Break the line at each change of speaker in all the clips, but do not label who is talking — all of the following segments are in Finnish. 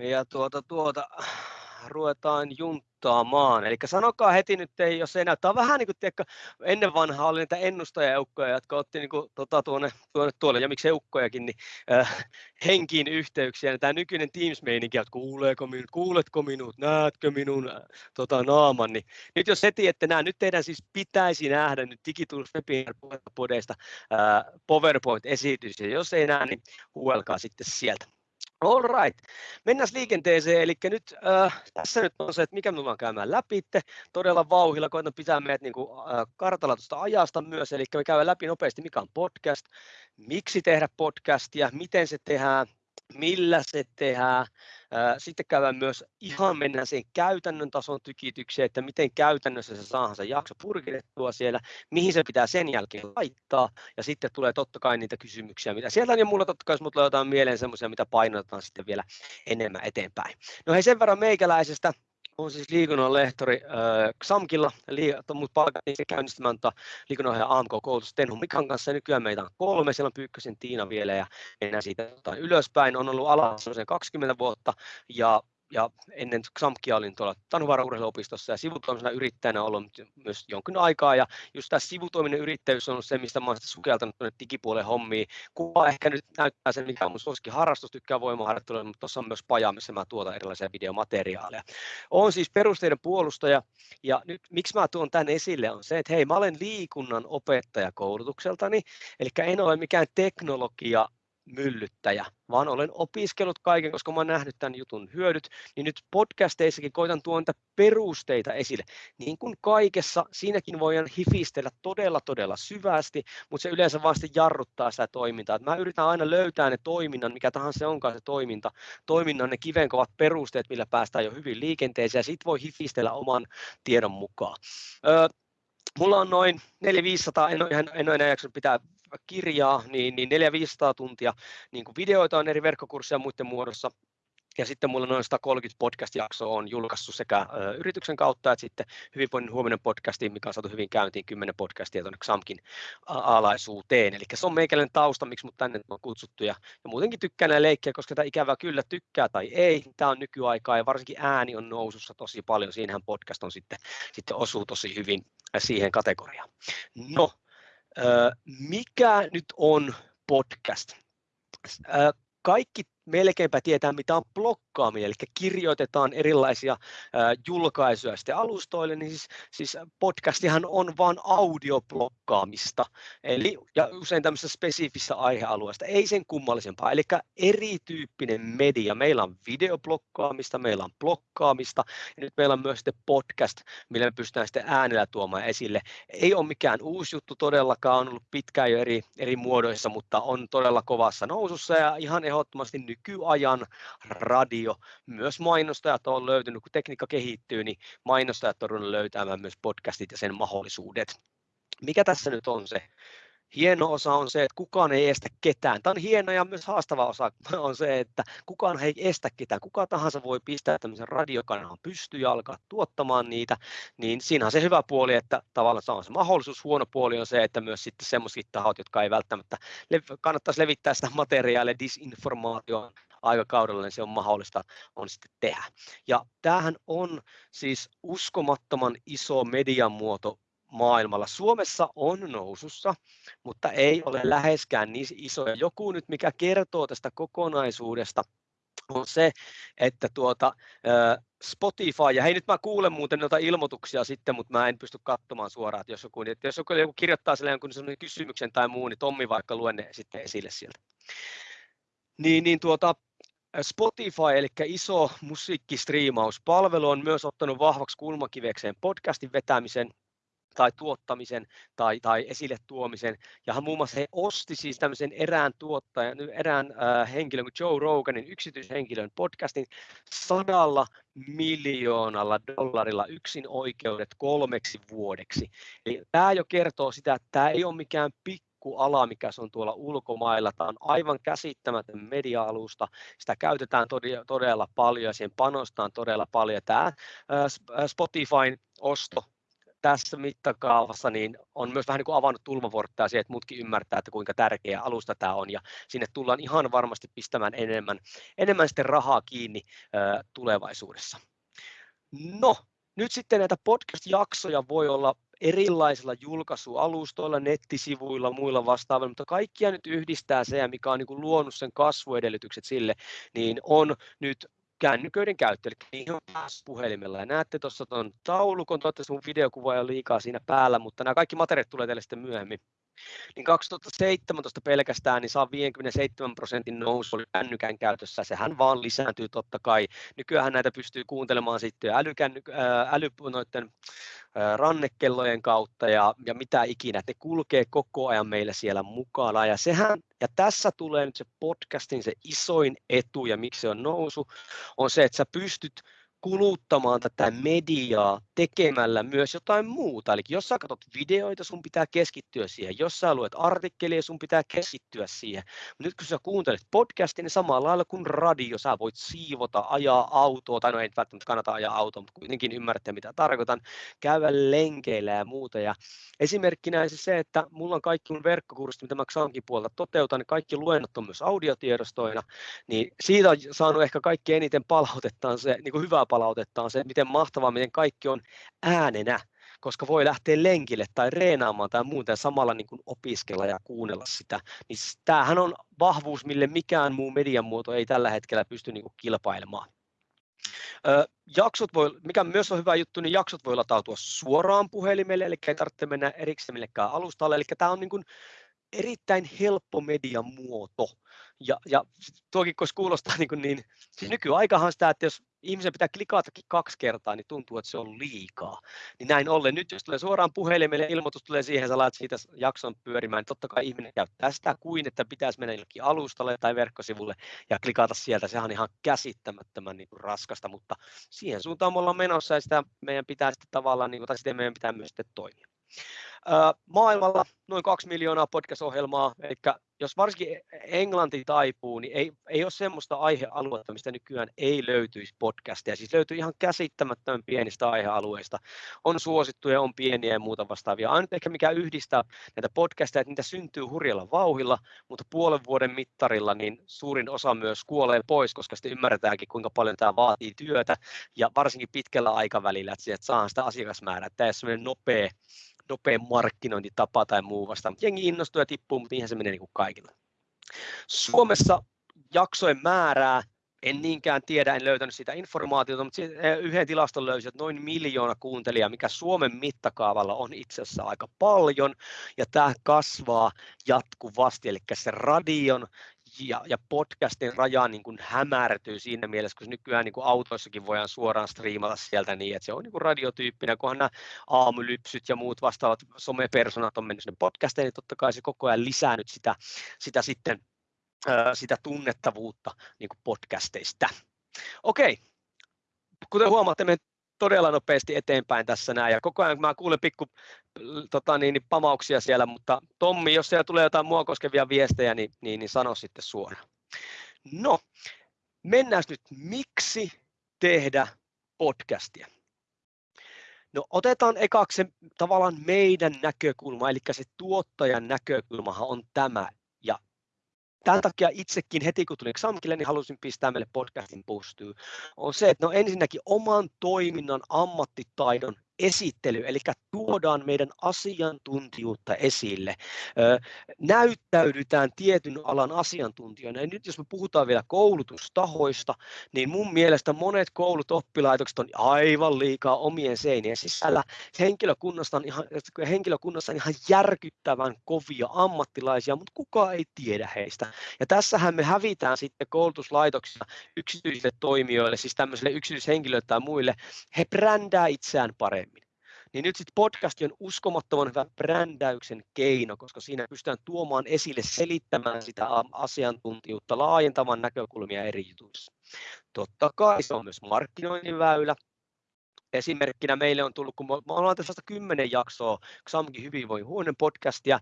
ja tuota, tuota, ruvetaan junttaamaan. Eli sanokaa heti nyt, jos ei näyttää vähän niin kuin tiedätkö, ennen vanhaa oli niitä ennustajaeukkoja, jotka otti niin kuin, tota, tuonne, tuonne tuolle, ja miksi eukkojakin, niin äh, henkiin yhteyksiä. Ja tämä nykyinen Teams-meininki, että kuuleeko minut, kuuletko minut, näetkö minun äh, tota, naaman, niin nyt jos heti ette näe, nyt teidän siis pitäisi nähdä nyt Digitools Webinar-podeista äh, PowerPoint-esitys, ja jos ei näe, niin huuelkaa sitten sieltä. All right. Mennään liikenteeseen. Eli nyt äh, tässä nyt on se, että mikä me tullaan käymään läpi. Todella vauhilla koitan pitää meidät niin kuin, äh, kartalla tuosta ajasta myös. Eli me käydään läpi nopeasti, mikä on podcast, miksi tehdä podcastia, miten se tehdään, millä se tehdään. Sitten käydään myös ihan mennään siihen käytännön tason tykitykseen, että miten käytännössä se saadaan se jakso purkitettua siellä, mihin se pitää sen jälkeen laittaa, ja sitten tulee totta kai niitä kysymyksiä, mitä sieltä on, ja mulla totta kai, jos mulla jotain mieleen semmoisia, mitä painotetaan sitten vielä enemmän eteenpäin. No hei, sen verran meikäläisestä, on siis liikunnan lehtori äh, XAMKilla, mutta palkattiin se käynnistämään liikunnanohjaaja AMK-koulutus Tenhu Mikan kanssa, ja nykyään meitä on kolme, siellä on Pyykkösen Tiina vielä, ja mennään siitä ylöspäin, on ollut alassa 20 vuotta, ja ja ennen XAMKia olin tuolla Tanhuvaara urheiluopistossa ja sivutoimisena yrittäjänä ollut myös jonkin aikaa ja just tämä sivutoiminen yrittäjyys on ollut se, mistä olen sukeltanut tuonne digipuolen hommiin. Kuva ehkä nyt näyttää sen, mikä on mun suosikin harrastus, tykkää voimaharjoittelua, mutta tuossa on myös paja, missä mä tuotan erilaisia videomateriaaleja. Olen siis perusteiden puolustaja ja nyt miksi mä tuon tämän esille on se, että hei mä olen liikunnan opettaja koulutukseltani, eli en ole mikään teknologia myllyttäjä, vaan olen opiskellut kaiken, koska olen nähnyt tämän jutun hyödyt, niin nyt podcasteissakin koitan tuonta perusteita esille. Niin kuin kaikessa, siinäkin voidaan hifistellä todella, todella syvästi, mutta se yleensä sitten jarruttaa sitä toimintaa. mä yritän aina löytää ne toiminnan, mikä tahansa se onkaan se toiminta, toiminnan ne kivenkovat perusteet, millä päästään jo hyvin liikenteeseen, ja sitten voi hifistellä oman tiedon mukaan. Öö, Mulla on noin 400-500, en ihan, en ole enää jaksanut pitää kirjaa, niin, niin 400-500 tuntia niin kuin videoita on eri verkkokursseja muiden muodossa. Ja sitten mulla noin 130 podcast-jaksoa on julkaissut sekä ö, yrityksen kautta että sitten Hyvinvoinnin huominen podcasti, mikä on saatu hyvin käyntiin, 10 podcastia tuonne XAMKin alaisuuteen. Eli se on meikäläinen tausta, miksi mut tänne on kutsuttu. Ja, ja muutenkin tykkään näitä leikkiä, koska tämä ikävä kyllä tykkää tai ei. Tämä on nykyaikaa ja varsinkin ääni on nousussa tosi paljon. Siinähän podcast on sitten, sitten osuu tosi hyvin siihen kategoriaan. No, mikä nyt on podcast? Kaikki melkeinpä tietää, mitä on blokkaaminen, eli kirjoitetaan erilaisia julkaisuja sitten alustoille, niin siis, siis podcastihan on vain audioblokkaamista, eli ja usein tämmöisessä spesifissä aihealueesta, ei sen kummallisempaa, eli erityyppinen media. Meillä on videoblokkaamista, meillä on blokkaamista, ja nyt meillä on myös sitten podcast, millä me pystytään sitten äänellä tuomaan esille. Ei ole mikään uusi juttu todellakaan, on ollut pitkään jo eri, eri muodoissa, mutta on todella kovassa nousussa, ja ihan ehdottomasti nykyajan radio. Myös mainostajat on löytynyt, kun tekniikka kehittyy, niin mainostajat on löytämään myös podcastit ja sen mahdollisuudet. Mikä tässä nyt on se hieno osa on se, että kukaan ei estä ketään. Tämä on hieno ja myös haastava osa on se, että kukaan ei estä ketään. Kuka tahansa voi pistää tämmöisen radiokanavan pystyyn ja alkaa tuottamaan niitä. Niin siinä on se hyvä puoli, että tavallaan se on se mahdollisuus. Huono puoli on se, että myös sitten semmoiset tahot, jotka ei välttämättä kannattaisi levittää sitä materiaalia disinformaatioon aikakaudella, niin se on mahdollista on sitten tehdä. Ja tämähän on siis uskomattoman iso mediamuoto maailmalla. Suomessa on nousussa, mutta ei ole läheskään niin isoja. Joku nyt, mikä kertoo tästä kokonaisuudesta, on se, että tuota, Spotify, ja hei nyt mä kuulen muuten noita ilmoituksia sitten, mutta mä en pysty katsomaan suoraan, että jos joku, että jos joku, joku kirjoittaa sille jonkun kysymyksen tai muu, niin Tommi vaikka luen ne sitten esille sieltä. Niin, niin tuota, Spotify, eli iso musiikkistriimauspalvelu, on myös ottanut vahvaksi kulmakivekseen podcastin vetämisen tai tuottamisen tai, tai esille tuomisen. Ja muun muassa he osti siis tämmöisen erään tuottajan, erään äh, henkilön kuin Joe Roganin yksityishenkilön podcastin sadalla miljoonalla dollarilla yksin oikeudet kolmeksi vuodeksi. Eli tämä jo kertoo sitä, että tämä ei ole mikään pikku ala, mikä se on tuolla ulkomailla. Tämä on aivan käsittämätön media-alusta. Sitä käytetään todella paljon ja siihen panostaan todella paljon. Tämä Spotifyn osto mittakaavassa niin on myös vähän niin kuin avannut tulmavuorttaa siihen, että muutkin ymmärtää, että kuinka tärkeä alusta tämä on ja sinne tullaan ihan varmasti pistämään enemmän, enemmän sitten rahaa kiinni ö, tulevaisuudessa. No, nyt sitten näitä podcast-jaksoja voi olla erilaisilla julkaisualustoilla, nettisivuilla, muilla vastaavilla, mutta kaikkia nyt yhdistää se, mikä on niin kuin luonut sen kasvuedellytykset sille, niin on nyt kännyköiden käyttö, eli niihin on päässyt puhelimella. Ja näette tuossa tuon taulukon, toivottavasti mun videokuva ei ole liikaa siinä päällä, mutta nämä kaikki materiaalit tulee teille sitten myöhemmin niin 2017 pelkästään niin saa 57 prosentin nousu kännykän käytössä. Sehän vaan lisääntyy totta kai. Nykyään näitä pystyy kuuntelemaan sitten älykänny, äly, noiden rannekellojen kautta ja, ja mitä ikinä. Ne kulkee koko ajan meillä siellä mukana. Ja, sehän, ja tässä tulee nyt se podcastin se isoin etu ja miksi se on nousu, on se, että sä pystyt kuluttamaan tätä mediaa tekemällä myös jotain muuta. Eli jos sä katsot videoita, sun pitää keskittyä siihen. Jos sä luet artikkelia, sun pitää keskittyä siihen. Mutta nyt kun sä kuuntelet podcastia, niin samalla lailla kuin radio, sä voit siivota, ajaa autoa, tai no ei välttämättä kannata ajaa autoa, mutta kuitenkin ymmärrätte mitä tarkoitan, käydä lenkeillä ja muuta. Ja esimerkkinä se, että mulla on kaikki mun verkkokurssit, mitä mä Xankin puolta toteutan, niin kaikki luennot on myös audiotiedostoina, niin siitä on saanut ehkä kaikki eniten palautetta se, niin kuin hyvää palautetta on se, miten mahtavaa, miten kaikki on äänenä, koska voi lähteä lenkille tai reenaamaan tai muuten samalla niin kuin opiskella ja kuunnella sitä. Niin tämähän on vahvuus, mille mikään muu median muoto ei tällä hetkellä pysty niin kuin kilpailemaan. Ö, jaksot voi, mikä myös on hyvä juttu, niin jaksot voi latautua suoraan puhelimelle, eli ei tarvitse mennä erikseen millekään alustalle. Eli tämä on niin kuin erittäin helppo median muoto. Ja, ja tuokin, kun kuulostaa niin, kuin niin siis nykyaikahan sitä, että jos ihmisen pitää klikatakin kaksi kertaa, niin tuntuu, että se on liikaa. Niin näin ollen, nyt jos tulee suoraan puhelimelle, ilmoitus tulee siihen, sä laat siitä jakson pyörimään, niin totta kai ihminen käyttää sitä kuin, että pitäisi mennä jollekin alustalle tai verkkosivulle ja klikata sieltä. Sehän on ihan käsittämättömän niin kuin raskasta, mutta siihen suuntaan me ollaan menossa ja sitä meidän pitää sitten tavallaan, niin kuin, tai sitten meidän pitää myös sitten toimia. Maailmalla noin kaksi miljoonaa podcast-ohjelmaa, eli jos varsinkin englanti taipuu, niin ei, ei ole semmoista aihealuetta, mistä nykyään ei löytyisi podcasteja. Siis löytyy ihan käsittämättömän pienistä aihealueista. On suosittuja, on pieniä ja muuta vastaavia. Ainut ehkä mikä yhdistää näitä podcasteja, että niitä syntyy hurjalla vauhilla, mutta puolen vuoden mittarilla niin suurin osa myös kuolee pois, koska sitten ymmärretäänkin, kuinka paljon tämä vaatii työtä ja varsinkin pitkällä aikavälillä, että saadaan sitä asiakasmäärää. Tämä ole semmoinen nopea nopea markkinointitapa tai muu vasta. Jengi innostuu ja tippuu, mutta niinhän se menee niin kuin kaikilla. Suomessa jaksojen määrää en niinkään tiedä, en löytänyt sitä informaatiota, mutta eh, yhden tilaston löysin, että noin miljoona kuuntelijaa, mikä Suomen mittakaavalla on itse asiassa aika paljon, ja tämä kasvaa jatkuvasti, eli se radion ja, ja podcastin raja niin kuin hämärtyy siinä mielessä, koska nykyään niin kuin autoissakin voidaan suoraan striimata sieltä niin, että se on niin kuin radiotyyppinen, kunhan nämä aamulypsyt ja muut vastaavat somepersonat on mennyt sinne podcastiin, niin totta kai se koko ajan lisää nyt sitä, sitä sitten sitä tunnettavuutta niin kuin podcasteista. Okei, kuten huomaatte, me todella nopeasti eteenpäin tässä näin, ja koko ajan mä kuulen pikku tota, niin, niin, pamauksia siellä, mutta Tommi, jos siellä tulee jotain mua koskevia viestejä, niin, niin, niin sano sitten suoraan. No, mennään nyt, miksi tehdä podcastia? No otetaan ekaksi tavallaan meidän näkökulma, eli se tuottajan näkökulmahan on tämä, tämän takia itsekin heti kun tulin Xamkille, niin halusin pistää meille podcastin pystyyn, on se, että no ensinnäkin oman toiminnan ammattitaidon esittely, eli tuodaan meidän asiantuntijuutta esille. Näyttäydytään tietyn alan asiantuntijoina. Ja nyt jos me puhutaan vielä koulutustahoista, niin mun mielestä monet koulut, oppilaitokset on aivan liikaa omien seinien sisällä. Henkilökunnassa on ihan, henkilökunnassa on ihan järkyttävän kovia ammattilaisia, mutta kukaan ei tiedä heistä. Ja tässähän me hävitään sitten koulutuslaitoksissa yksityisille toimijoille, siis tämmöisille yksityishenkilöille tai muille. He brändää itseään paremmin niin nyt sitten podcast on uskomattoman hyvä brändäyksen keino, koska siinä pystytään tuomaan esille, selittämään sitä asiantuntijuutta, laajentamaan näkökulmia eri jutuissa. Totta kai se on myös markkinoinnin väylä, Esimerkkinä meille on tullut, kun me ollaan tässä vasta kymmenen jaksoa XAMKin huoneen podcastia,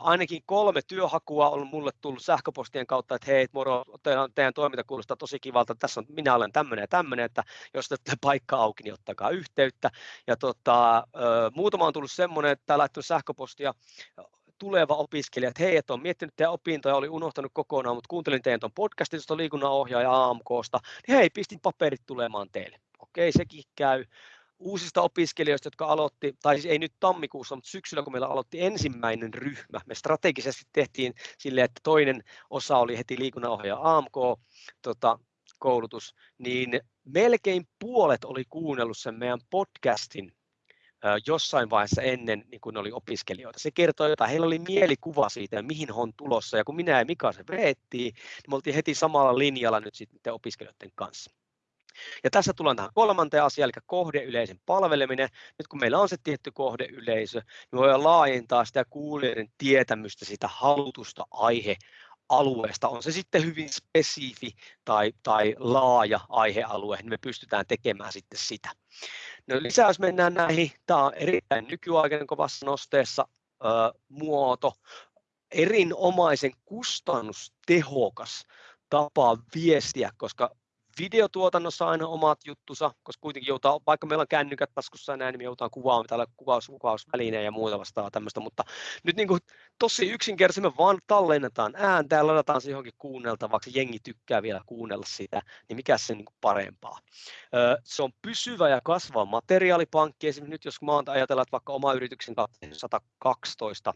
ainakin kolme työhakua on mulle tullut sähköpostien kautta, että hei, moro, teidän, teidän toiminta kuulostaa tosi kivalta, tässä on, minä olen tämmöinen ja tämmöinen, että jos te paikka auki, niin ottakaa yhteyttä. Ja tota, muutama on tullut semmoinen, että laittanut sähköpostia, tuleva opiskelija, että hei, että on miettinyt teidän opintoja, oli unohtanut kokonaan, mutta kuuntelin teidän tuon podcastin tuosta liikunnanohjaaja AMKsta, niin hei, pistin paperit tulemaan teille. Okei, sekin käy. Uusista opiskelijoista, jotka aloitti, tai siis ei nyt tammikuussa, mutta syksyllä, kun meillä aloitti ensimmäinen ryhmä, me strategisesti tehtiin silleen, että toinen osa oli heti liikunnanohjaaja AMK, tota, koulutus, niin melkein puolet oli kuunnellut sen meidän podcastin jossain vaiheessa ennen niin kun oli opiskelijoita. Se kertoo jotain, heillä oli mielikuva siitä, mihin on tulossa, ja kun minä ja Mika se veettiin, niin me oltiin heti samalla linjalla nyt sitten opiskelijoiden kanssa. Ja tässä tullaan tähän kolmanteen asiaan, eli kohdeyleisön palveleminen. Nyt kun meillä on se tietty kohdeyleisö, niin voidaan laajentaa sitä kuulijoiden tietämystä sitä halutusta aihe alueesta, on se sitten hyvin spesifi tai, tai laaja aihealue, niin me pystytään tekemään sitten sitä. No lisää, jos mennään näihin, tämä on erittäin nykyaikainen kovassa nosteessa ö, muoto, erinomaisen kustannustehokas tapa viestiä, koska videotuotannossa aina omat juttusa, koska kuitenkin joutaa, vaikka meillä on kännykät taskussa ja näin, niin me joudutaan kuvaamaan täällä kuvaus, kuvausvälineen ja muuta vastaa tämmöistä, mutta nyt niin kuin tosi yksinkertaisesti me vaan tallennetaan ääntä ja ladataan se johonkin kuunneltavaksi, jengi tykkää vielä kuunnella sitä, niin mikä se niin kuin parempaa. Se on pysyvä ja kasvava materiaalipankki, esimerkiksi nyt jos mä ajatellaan, että vaikka oma yrityksen 112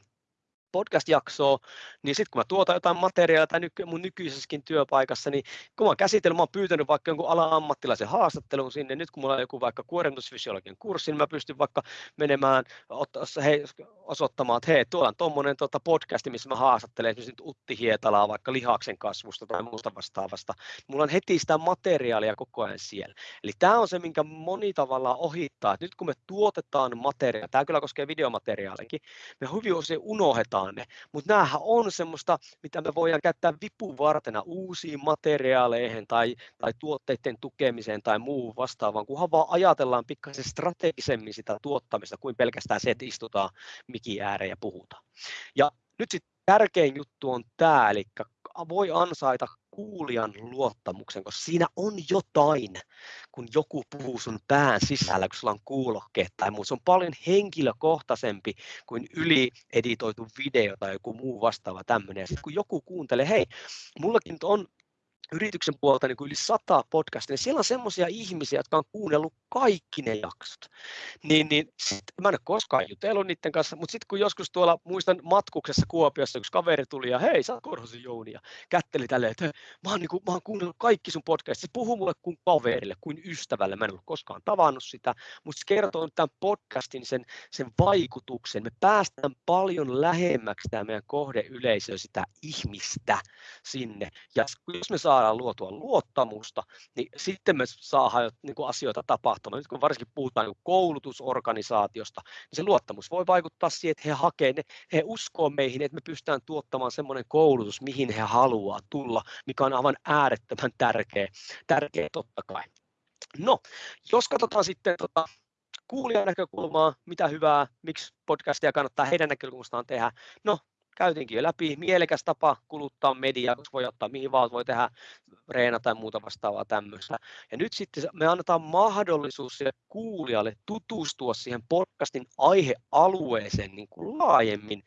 podcast-jaksoa, niin sitten kun mä tuotan jotain materiaalia tai nyky, mun nykyisessäkin työpaikassa, niin kun mä oon käsitellyt, mä oon pyytänyt vaikka jonkun alan ammattilaisen haastattelun sinne, nyt kun mulla on joku vaikka kuormitusfysiologian kurssi, niin mä pystyn vaikka menemään hei, osoittamaan, että hei, tuolla on tuommoinen tuota podcasti, missä mä haastattelen esimerkiksi nyt Utti Hietalaa vaikka lihaksen kasvusta tai muusta vastaavasta. Mulla on heti sitä materiaalia koko ajan siellä. Eli tämä on se, minkä moni tavallaan ohittaa, että nyt kun me tuotetaan materiaalia, tämä kyllä koskee videomateriaalikin, me hyvin usein unohdetaan, tuotetaan ne. Mutta näähän on semmoista, mitä me voidaan käyttää vipuvartena uusiin materiaaleihin tai, tai tuotteiden tukemiseen tai muuhun vastaavaan, kunhan vaan ajatellaan pikkasen strategisemmin sitä tuottamista kuin pelkästään se, että istutaan mikin ääreen ja puhutaan. Ja nyt sitten tärkein juttu on tämä, eli voi ansaita kuulijan luottamuksen, koska siinä on jotain, kun joku puhuu sun pään sisällä, kun sulla on kuulokkeet tai muu. Se on paljon henkilökohtaisempi kuin ylieditoitu video tai joku muu vastaava tämmöinen. Kun joku kuuntelee, hei, mullakin on yrityksen puolelta niin kuin yli sata podcastia, niin siellä on semmoisia ihmisiä, jotka on kuunnellut kaikki ne jaksot. Niin, niin sit, mä en ole koskaan jutellut niiden kanssa, mutta sitten kun joskus tuolla, muistan matkuksessa Kuopiossa, kun kaveri tuli ja hei, sä oot Jouni ja kätteli tälleen, että mä oon, niin kuin, mä oon kuunnellut kaikki sun podcastit, se puhuu mulle kuin kaverille, kuin ystävälle, mä en ole koskaan tavannut sitä, mutta se kertoo tämän podcastin sen, sen vaikutuksen, me päästään paljon lähemmäksi tämä meidän kohdeyleisö, sitä ihmistä sinne, ja jos me saa saadaan luotua luottamusta, niin sitten me saadaan niin kuin asioita tapahtumaan. Nyt kun varsinkin puhutaan niin koulutusorganisaatiosta, niin se luottamus voi vaikuttaa siihen, että he hakee, ne, he uskoo meihin, että me pystytään tuottamaan semmoinen koulutus, mihin he haluaa tulla, mikä on aivan äärettömän tärkeä, tärkeä totta kai. No, jos katsotaan sitten tota, kuulijan näkökulmaa, mitä hyvää, miksi podcastia kannattaa heidän näkökulmastaan tehdä. No, käytiinkin jo läpi, mielekäs tapa kuluttaa mediaa, koska voi ottaa mihin vaan, voi tehdä reena tai muuta vastaavaa tämmöistä. Ja nyt sitten me annetaan mahdollisuus sille kuulijalle tutustua siihen podcastin aihealueeseen niin kuin laajemmin,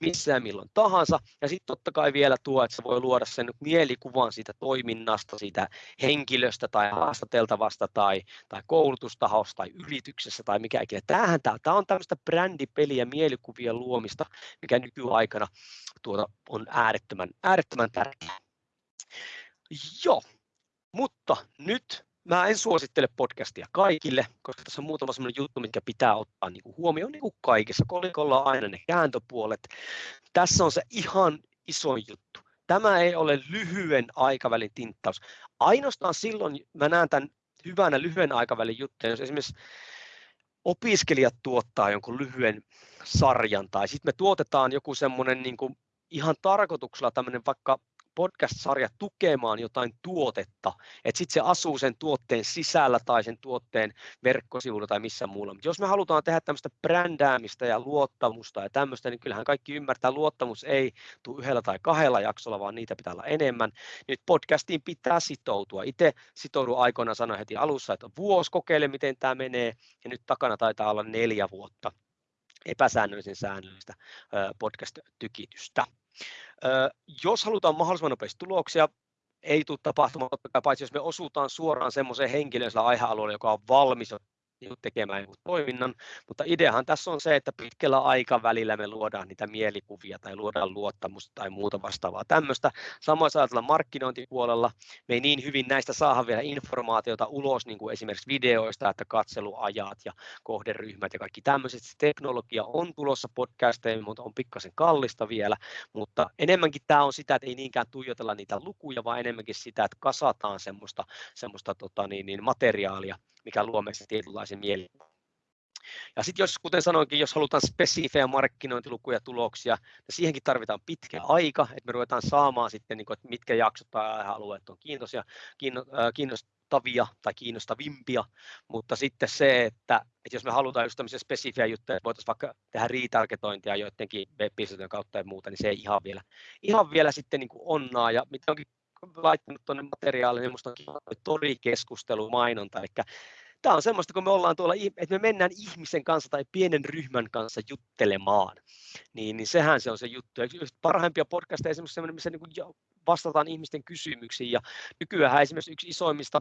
missä ja milloin tahansa. Ja sitten totta kai vielä tuo, että se voi luoda sen mielikuvan siitä toiminnasta, siitä henkilöstä tai haastateltavasta tai, tai koulutustahosta tai yrityksessä tai mikä ikinä. Tämähän tämä on tämmöistä brändipeliä, mielikuvien luomista, mikä nykyaikana tuota on äärettömän, äärettömän tärkeää. Joo, mutta nyt mä en suosittele podcastia kaikille, koska tässä on muutama sellainen juttu, mitkä pitää ottaa niin kuin huomioon niin kuin kaikessa. Kolikolla on aina ne kääntöpuolet. Tässä on se ihan iso juttu. Tämä ei ole lyhyen aikavälin tinttaus. Ainoastaan silloin mä näen tämän hyvänä lyhyen aikavälin juttuja, jos esimerkiksi opiskelijat tuottaa jonkun lyhyen sarjan tai sitten me tuotetaan joku semmoinen niin ihan tarkoituksella tämmöinen vaikka podcast-sarja tukemaan jotain tuotetta, että sitten se asuu sen tuotteen sisällä tai sen tuotteen verkkosivuilla tai missä muulla. Mutta jos me halutaan tehdä tämmöistä brändäämistä ja luottamusta ja tämmöistä, niin kyllähän kaikki ymmärtää, luottamus ei tule yhdellä tai kahdella jaksolla, vaan niitä pitää olla enemmän. Nyt podcastiin pitää sitoutua. Itse sitoudun aikoina sanoin heti alussa, että vuosi kokeile, miten tämä menee, ja nyt takana taitaa olla neljä vuotta epäsäännöllisen säännöllistä podcast-tykitystä. Jos halutaan mahdollisimman nopeasti tuloksia, ei tule tapahtumaan, paitsi jos me osutaan suoraan semmoiseen henkilöön sillä aihealueella, joka on valmis niin tekemään jonkun toiminnan, mutta ideahan tässä on se, että pitkällä aikavälillä me luodaan niitä mielikuvia tai luodaan luottamusta tai muuta vastaavaa tämmöistä. Samoin ajatella markkinointipuolella, me ei niin hyvin näistä saada vielä informaatiota ulos, niin kuin esimerkiksi videoista, että katseluajat ja kohderyhmät ja kaikki tämmöiset. Teknologia on tulossa podcasteihin, mutta on pikkasen kallista vielä, mutta enemmänkin tämä on sitä, että ei niinkään tuijotella niitä lukuja, vaan enemmänkin sitä, että kasataan semmoista, semmoista tota niin, niin materiaalia, mikä luo meistä tietynlaisen mieli. Ja sitten jos, kuten sanoinkin, jos halutaan spesifejä markkinointilukuja tuloksia, niin siihenkin tarvitaan pitkä aika, että me ruvetaan saamaan sitten, niin kuin, että mitkä jaksot tai alueet on kiintoisia, kiinnostavia tai kiinnostavimpia, mutta sitten se, että, että jos me halutaan just tämmöisiä spesifejä juttuja, että voitaisiin vaikka tehdä retargetointia joidenkin web kautta ja muuta, niin se ei ihan vielä, ihan vielä sitten niin onnaa, ja mitä onkin laittanut tuonne materiaaliin, torikeskustelu, mainonta, eli tämä on semmoista, kun me ollaan tuolla, että me mennään ihmisen kanssa tai pienen ryhmän kanssa juttelemaan, niin, niin sehän se on se juttu. Ja parhaimpia podcasteja esimerkiksi semmoinen, missä niin vastataan ihmisten kysymyksiin, ja nykyään esimerkiksi yksi isoimmista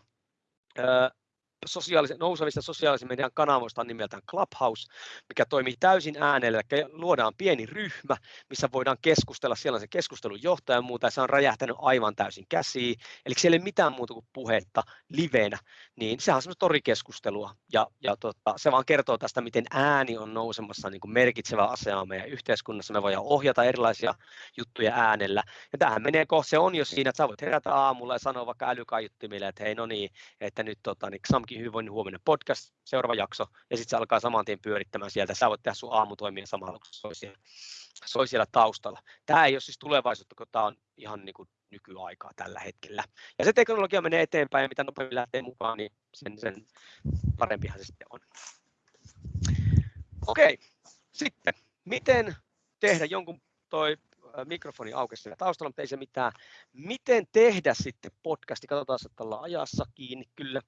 sosiaalisen, nousevista sosiaalisen median kanavoista on nimeltään Clubhouse, mikä toimii täysin äänellä, eli luodaan pieni ryhmä, missä voidaan keskustella, siellä on se keskustelun johtaja ja muuta, ja se on räjähtänyt aivan täysin käsiin, eli siellä ei ole mitään muuta kuin puhetta livenä, niin sehän on semmoista torikeskustelua, ja, ja tota, se vaan kertoo tästä, miten ääni on nousemassa niin merkitsevä asema meidän yhteiskunnassa, me voidaan ohjata erilaisia juttuja äänellä, ja tähän menee kohta, se on jo siinä, että sä voit herätä aamulla ja sanoa vaikka älykaiuttimille, että hei no niin, että nyt tota, niin Xamkin hyvinvoinnin huominen podcast, seuraava jakso, ja sitten se alkaa saman tien pyörittämään sieltä. Sä voit tehdä sun aamutoimia samalla, kun siellä, soi siellä taustalla. Tämä ei ole siis tulevaisuutta, kun tämä on ihan niin kuin nykyaikaa tällä hetkellä. Ja se teknologia menee eteenpäin, ja mitä nopeammin lähtee mukaan, niin sen, sen parempihan se sitten on. Okei, sitten miten tehdä jonkun toi mikrofoni aukesi siellä taustalla, mutta ei se mitään. Miten tehdä sitten podcasti? Katsotaan, että ollaan ajassa kiinni kyllä.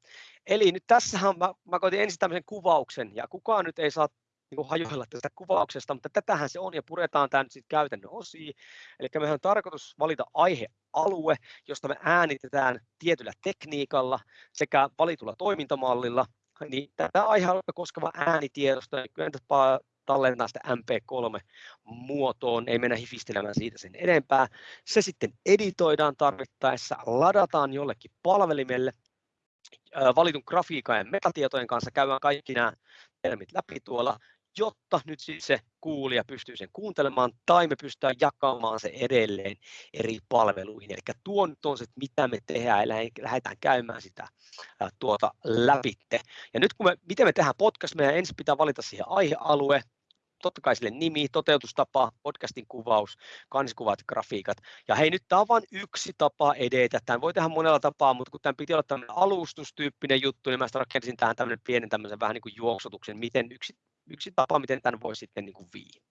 Eli nyt tässähän mä, mä koitin ensin tämmöisen kuvauksen, ja kukaan nyt ei saa niin kuin hajoilla tästä kuvauksesta, mutta tätähän se on, ja puretaan tämä nyt sitten käytännön osiin. Eli mehän on tarkoitus valita aihealue, josta me äänitetään tietyllä tekniikalla sekä valitulla toimintamallilla, niin tätä aihealuetta koskeva äänitiedosto, niin tallentaa sitä MP3-muotoon, ei mennä hifistelemään siitä sen enempää. Se sitten editoidaan tarvittaessa, ladataan jollekin palvelimelle, valitun grafiikan ja metatietojen kanssa käydään kaikki nämä termit läpi tuolla, jotta nyt siis se kuulija pystyy sen kuuntelemaan tai me pystytään jakamaan se edelleen eri palveluihin. Eli tuo nyt on se, mitä me tehdään ja lähdetään käymään sitä tuota läpitte. Ja nyt kun me, miten me tehdään podcast, meidän ensin pitää valita siihen aihealue, totta kai sille nimi, toteutustapa, podcastin kuvaus, kansikuvat, grafiikat. Ja hei, nyt tämä on vain yksi tapa edetä. Tämän voi tehdä monella tapaa, mutta kun tämän piti olla tämmöinen alustustyyppinen juttu, niin mä rakensin tähän tämmöinen pienen tämmöisen vähän niin kuin juoksutuksen, miten yksi, yksi tapa, miten tämän voi sitten niin kuin viiä.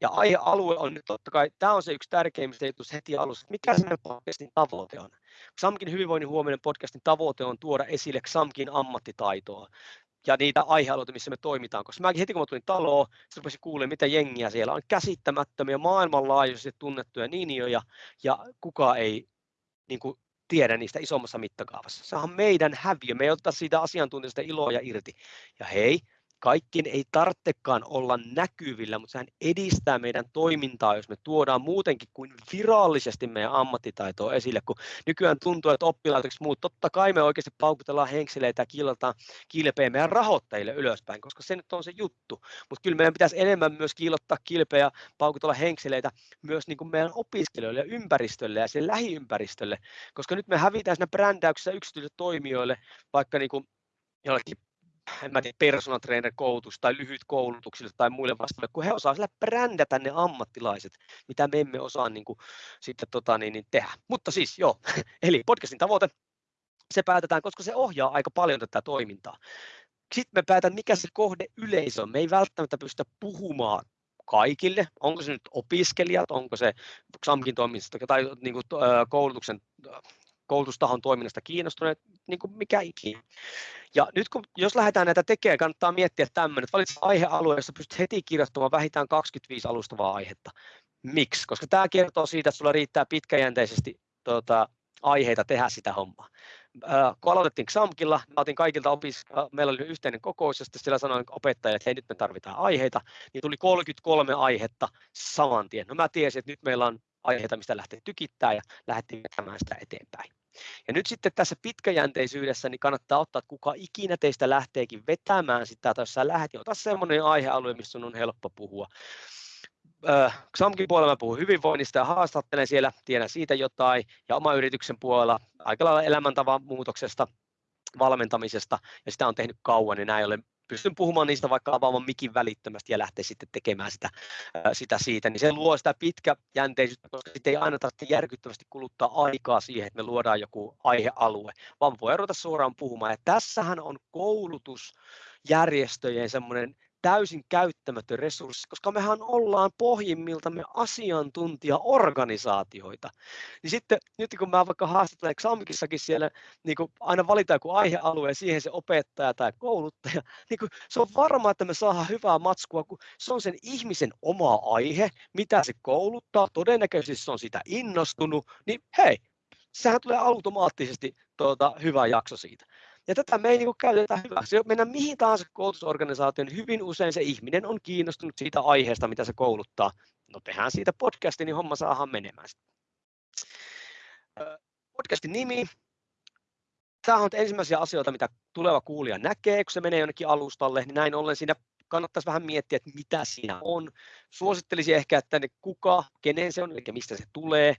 Ja aihealue on nyt totta kai, tämä on se yksi tärkeimmistä jutuista heti alussa, mikä se podcastin tavoite on. XAMKin hyvinvoinnin huominen podcastin tavoite on tuoda esille XAMKin ammattitaitoa ja niitä aihealueita, missä me toimitaan. Koska mäkin heti kun mä tulin taloon, sitten rupesin kuulemaan, mitä jengiä siellä on. Käsittämättömiä, maailmanlaajuisesti tunnettuja ninjoja, ja kuka ei niin kuin, tiedä niistä isommassa mittakaavassa. Se on meidän häviö. Me ei ottaa siitä asiantuntijasta iloa irti. Ja hei, kaikkien ei tarvitsekaan olla näkyvillä, mutta sehän edistää meidän toimintaa, jos me tuodaan muutenkin kuin virallisesti meidän ammattitaitoa esille, kun nykyään tuntuu, että oppilaitokset muut, totta kai me oikeasti paukutellaan henkseleitä ja kiilataan kilpeä meidän rahoittajille ylöspäin, koska se nyt on se juttu, mutta kyllä meidän pitäisi enemmän myös kiilottaa kilpeä ja paukutella henkseleitä myös niin kuin meidän opiskelijoille ja ympäristölle ja sen lähiympäristölle, koska nyt me hävitään siinä brändäyksessä yksityisille toimijoille, vaikka niin kuin jollekin en mä tiedä, personal trainer koulutus tai lyhyt koulutuksille tai muille vastaaville, kun he osaa sillä brändätä ne ammattilaiset, mitä me emme osaa niin kuin, sitten tota, niin, niin tehdä. Mutta siis joo, eli podcastin tavoite, se päätetään, koska se ohjaa aika paljon tätä toimintaa. Sitten me päätetään, mikä se kohde yleisö on. Me ei välttämättä pystytä puhumaan kaikille, onko se nyt opiskelijat, onko se XAMKin toiminnasta tai niin kuin, koulutuksen koulutustahon toiminnasta kiinnostuneet, niin kuin mikä ikinä. Ja nyt kun, jos lähdetään näitä tekemään, kannattaa miettiä tämmöinen, että valitset aihealue, jossa pystyt heti kirjoittamaan vähintään 25 alustavaa aihetta. Miksi? Koska tämä kertoo siitä, että sulla riittää pitkäjänteisesti tuota, aiheita tehdä sitä hommaa. Kun aloitettiin XAMKilla, mä otin kaikilta opis, meillä oli yhteinen kokous, ja siellä sanoin opettajille, että hei nyt me tarvitaan aiheita, niin tuli 33 aihetta saman tien. No mä tiesin, että nyt meillä on aiheita, mistä lähtee tykittää ja lähdettiin vetämään sitä eteenpäin. Ja nyt sitten tässä pitkäjänteisyydessä niin kannattaa ottaa, että kuka ikinä teistä lähteekin vetämään sitä, tai jos sä lähdet, niin ota semmoinen aihealue, missä on helppo puhua. XAMKin puolella mä puhun hyvinvoinnista ja haastattelen siellä, tiedän siitä jotain, ja oma yrityksen puolella aika lailla elämäntavan muutoksesta, valmentamisesta, ja sitä on tehnyt kauan, niin näin ollen pystyn puhumaan niistä vaikka avaamaan mikin välittömästi ja lähteä sitten tekemään sitä, sitä siitä, niin se luo sitä pitkäjänteisyyttä, koska sitten ei aina tarvitse järkyttävästi kuluttaa aikaa siihen, että me luodaan joku aihealue, vaan voi ruveta suoraan puhumaan. Ja tässähän on koulutusjärjestöjen semmoinen täysin käyttämätön resurssi, koska mehän ollaan pohjimmiltamme asiantuntijaorganisaatioita. Niin sitten nyt kun mä vaikka haastattelen Xamkissakin siellä, niin kuin aina valitaan joku aihealue ja siihen se opettaja tai kouluttaja, niin kuin se on varma, että me saadaan hyvää matskua, kun se on sen ihmisen oma aihe, mitä se kouluttaa, todennäköisesti se on sitä innostunut, niin hei, sehän tulee automaattisesti tuota, hyvä jakso siitä. Ja tätä me ei niin käytetä hyväksi. Mennään mihin tahansa koulutusorganisaatioon, niin hyvin usein se ihminen on kiinnostunut siitä aiheesta, mitä se kouluttaa. No tehdään siitä podcastin, niin homma saadaan menemään. Podcastin nimi. Tämä on ensimmäisiä asioita, mitä tuleva kuulija näkee, kun se menee jonnekin alustalle, niin näin ollen siinä kannattaisi vähän miettiä, että mitä siinä on. Suosittelisin ehkä, että ne kuka, kenen se on, eli mistä se tulee,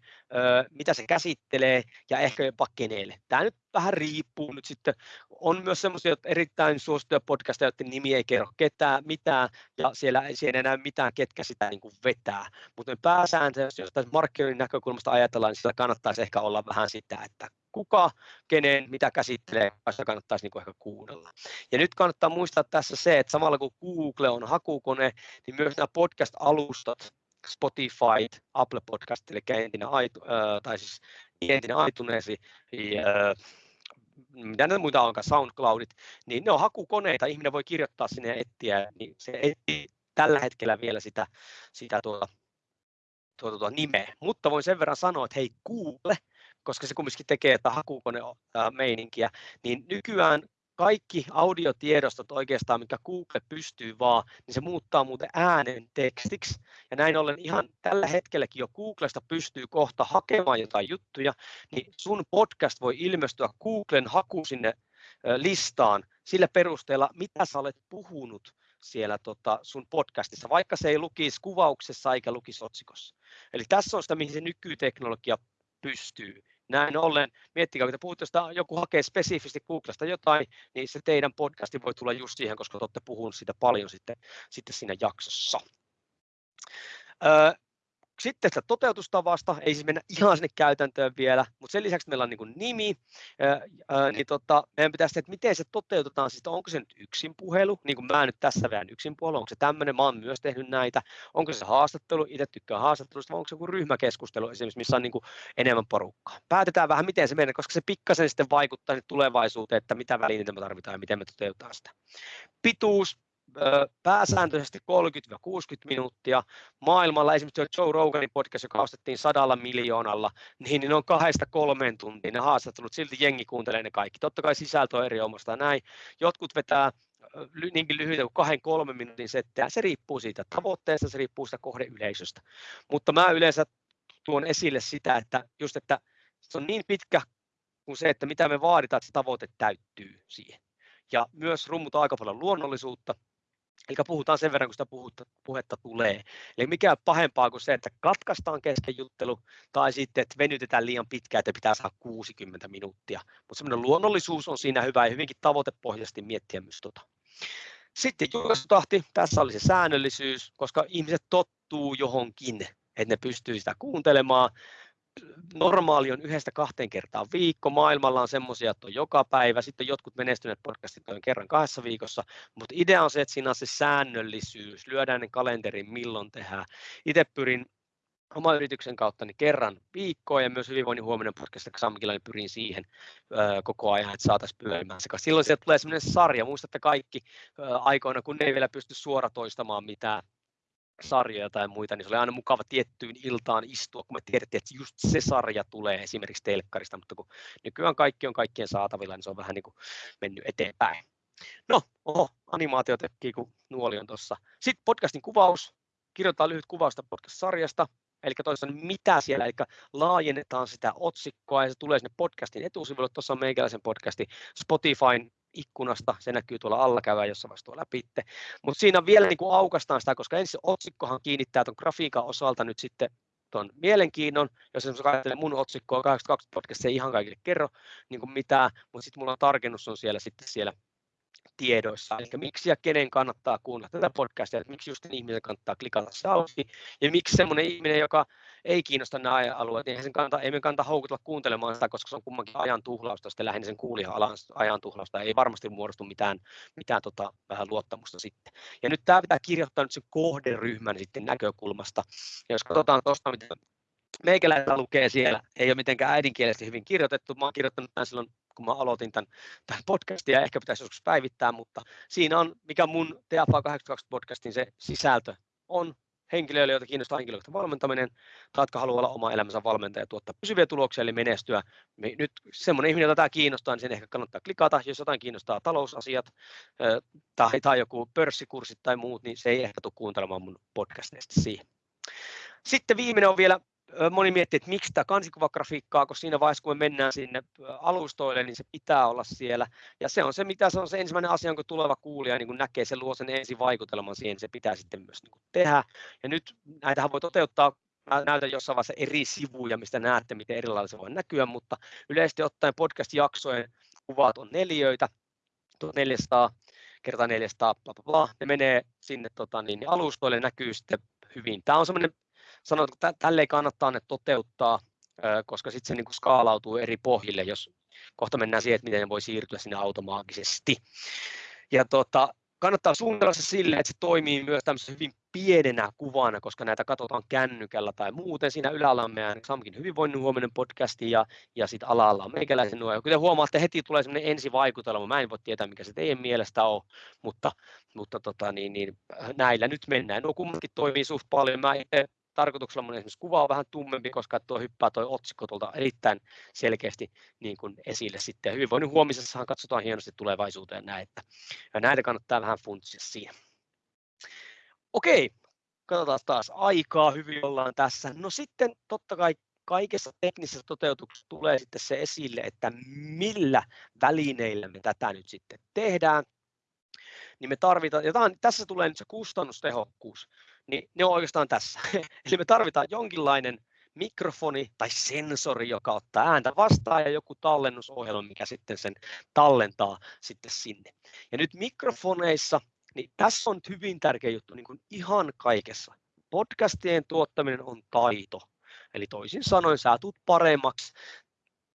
mitä se käsittelee ja ehkä jopa kenelle. Tämä nyt vähän riippuu nyt sitten. On myös semmoisia erittäin suosittuja podcasteja, joiden nimi ei kerro ketään, mitään, ja siellä ei siellä enää mitään, ketkä sitä niin kuin vetää. Mutta pääsääntöisesti, jos tässä markkinoinnin näkökulmasta ajatellaan, niin sillä kannattaisi ehkä olla vähän sitä, että kuka, kenen, mitä käsittelee, sitä kannattaisi niin ehkä kuunnella. Ja nyt kannattaa muistaa tässä se, että samalla kun Google on hakukone, niin myös nämä podcast-alustat, Spotify, Apple Podcast, eli entinen, tai siis entinen iTunes, ja, mitä ne muita onkaan, SoundCloudit, niin ne on hakukoneita, ihminen voi kirjoittaa sinne ja etsiä, niin se etsii tällä hetkellä vielä sitä, sitä tuota, tuota, tuota nimeä. Mutta voin sen verran sanoa, että hei Google, koska se kumminkin tekee tätä hakukone meininkiä, niin nykyään kaikki audiotiedostot oikeastaan, mikä Google pystyy vaan, niin se muuttaa muuten äänen tekstiksi. Ja näin ollen ihan tällä hetkelläkin jo Googlesta pystyy kohta hakemaan jotain juttuja, niin sun podcast voi ilmestyä Googlen haku sinne listaan sillä perusteella, mitä sä olet puhunut siellä tota sun podcastissa, vaikka se ei lukisi kuvauksessa eikä lukisi otsikossa. Eli tässä on sitä, mihin se nykyteknologia pystyy. Näin ollen, miettikää, kun te puhutte, jos joku hakee spesifisti Googlesta jotain, niin se teidän podcasti voi tulla just siihen, koska te olette puhunut siitä paljon sitten, sitten siinä jaksossa. Sitten tästä toteutustavasta, ei siis mennä ihan sinne käytäntöön vielä, mutta sen lisäksi meillä on niin nimi, niin tota, meidän pitäisi että miten se toteutetaan, siis onko se nyt yksin puhelu, niin kuin mä nyt tässä vähän yksin puhelu, onko se tämmöinen, mä oon myös tehnyt näitä, onko se haastattelu, itse tykkään haastattelusta, vai onko se joku ryhmäkeskustelu esimerkiksi, missä on niin enemmän porukkaa. Päätetään vähän, miten se menee, koska se pikkasen sitten vaikuttaa tulevaisuuteen, että mitä välineitä me tarvitaan ja miten me toteutetaan sitä. Pituus, pääsääntöisesti 30-60 minuuttia. Maailmalla esimerkiksi Joe Roganin podcast, joka ostettiin sadalla miljoonalla, niin ne on kahdesta kolmeen tuntia ne haastattelut, silti jengi kuuntelee ne kaikki. Totta kai sisältö on eri omasta näin. Jotkut vetää niinkin lyhyitä kuin kahden kolmen minuutin settejä. Se riippuu siitä tavoitteesta, se riippuu siitä kohdeyleisöstä. Mutta mä yleensä tuon esille sitä, että just että se on niin pitkä kuin se, että mitä me vaaditaan, että se tavoite täyttyy siihen. Ja myös rummutaan aika paljon luonnollisuutta, Eli puhutaan sen verran, kun sitä puhutta, puhetta tulee. Eli mikä pahempaa kuin se, että katkaistaan kesken juttelu, tai sitten, että venytetään liian pitkään, että pitää saada 60 minuuttia. Mutta semmoinen luonnollisuus on siinä hyvä ja hyvinkin tavoitepohjaisesti miettiä myös tota. Sitten julkaisutahti, tässä oli se säännöllisyys, koska ihmiset tottuu johonkin, että ne pystyy sitä kuuntelemaan. Normaali on yhdestä kahteen kertaa viikko, maailmalla on semmoisia, että on joka päivä, sitten jotkut menestyneet podcastit on kerran kahdessa viikossa, mutta idea on se, että siinä on se säännöllisyys, lyödään ne kalenterin milloin tehdään. Itse pyrin oman yrityksen kautta niin kerran viikkoa ja myös hyvinvoinnin huominen podcast Samkilla, niin pyrin siihen ö, koko ajan, että saataisiin pyörimään se. Silloin sieltä tulee sellainen sarja, muistatte kaikki ö, aikoina, kun ne ei vielä pysty suoratoistamaan mitään sarjoja tai muita, niin se oli aina mukava tiettyyn iltaan istua, kun me tiedettiin, että just se sarja tulee esimerkiksi telkkarista, mutta kun nykyään kaikki on kaikkien saatavilla, niin se on vähän niin kuin mennyt eteenpäin. No, oho, animaatio tekee, kun nuoli on tuossa. Sitten podcastin kuvaus, kirjoitetaan lyhyt kuvausta podcast-sarjasta, eli toisaalta mitä siellä, eli laajennetaan sitä otsikkoa ja se tulee sinne podcastin etusivulle, tuossa on meikäläisen podcasti Spotifyn ikkunasta, se näkyy tuolla alla, käydään jossain vaiheessa tuolla läpi. Mutta siinä vielä niin kuin aukastaan sitä, koska ensin otsikkohan kiinnittää tuon grafiikan osalta nyt sitten tuon mielenkiinnon, jos esimerkiksi ajattelee mun otsikkoa 82 podcast, se ei ihan kaikille kerro niin kuin mitään, mutta sitten mulla on tarkennus on siellä sitten siellä tiedoissa, eli miksi ja kenen kannattaa kuunnella tätä podcastia, että miksi just ihmisen kannattaa klikata se auki, ja miksi semmoinen ihminen, joka ei kiinnosta nämä alueet, niin sen kannata, ei me kannata houkutella kuuntelemaan sitä, koska se on kummankin ajan tuhlausta, sitten lähinnä sen kuulijan ajan tuhlausta, ei varmasti muodostu mitään, mitään tota, vähän luottamusta sitten. Ja nyt tämä pitää kirjoittaa nyt sen kohderyhmän sitten näkökulmasta, ja jos katsotaan tuosta, mitä meikäläistä lukee siellä, ei ole mitenkään äidinkielisesti hyvin kirjoitettu, mä oon kirjoittanut tämän silloin kun mä aloitin tämän, tämän podcastin ja ehkä pitäisi joskus päivittää, mutta siinä on, mikä mun TFA 82 podcastin se sisältö on henkilöille, joita kiinnostaa henkilöiden valmentaminen, tai jotka haluaa olla oma elämänsä valmentaja ja tuottaa pysyviä tuloksia, eli menestyä. Nyt semmoinen ihminen, jota tämä kiinnostaa, niin sen ehkä kannattaa klikata. Jos jotain kiinnostaa talousasiat tai, tai joku pörssikurssit tai muut, niin se ei ehkä tule kuuntelemaan mun podcasteista siihen. Sitten viimeinen on vielä moni miettii, että miksi tämä kansikuvagrafiikkaa, koska siinä vaiheessa, kun me mennään sinne alustoille, niin se pitää olla siellä. Ja se on se, mitä se on se ensimmäinen asia, kun tuleva kuulija niin kun näkee, se luo sen ensivaikutelman siihen, se pitää sitten myös niin tehdä. Ja nyt näitähän voi toteuttaa Mä näytän jossain vaiheessa eri sivuja, mistä näette, miten erilaisia se voi näkyä, mutta yleisesti ottaen podcast-jaksojen kuvat on neliöitä, 400 kertaa 400, bla, bla, bla. ne menee sinne tota, niin, alustoille, näkyy sitten hyvin. Tämä on semmoinen sanoit, että tälleen kannattaa ne toteuttaa, koska sitten se niin kuin skaalautuu eri pohjille, jos kohta mennään siihen, että miten ne voi siirtyä sinne automaattisesti. Ja tota, kannattaa suunnitella se sille, että se toimii myös tämmöisessä hyvin pienenä kuvana, koska näitä katsotaan kännykällä tai muuten. Siinä ylällä on meidän Samkin hyvinvoinnin huominen podcasti ja, ja sitten alalla on meikäläisen nuo. Kuten huomaatte, heti tulee semmoinen ensivaikutelma. Mä en voi tietää, mikä se teidän mielestä on, mutta, mutta tota, niin, niin, näillä nyt mennään. Nuo kummatkin toimii suht paljon. Mä tarkoituksella mun esimerkiksi kuva on vähän tummempi, koska tuo hyppää tuo otsikko tuolta erittäin selkeästi niin kuin esille sitten. Hyvinvoinnin huomisessahan katsotaan hienosti tulevaisuuteen näin, että ja näitä kannattaa vähän funtsia siihen. Okei, katsotaan taas aikaa, hyvin ollaan tässä. No sitten totta kai kaikessa teknisessä toteutuksessa tulee sitten se esille, että millä välineillä me tätä nyt sitten tehdään. Niin me tarvitaan, ja tässä tulee nyt se kustannustehokkuus niin ne on oikeastaan tässä. Eli me tarvitaan jonkinlainen mikrofoni tai sensori, joka ottaa ääntä vastaan ja joku tallennusohjelma, mikä sitten sen tallentaa sitten sinne. Ja nyt mikrofoneissa, niin tässä on hyvin tärkeä juttu niin kuin ihan kaikessa. Podcastien tuottaminen on taito. Eli toisin sanoen sä tulet paremmaksi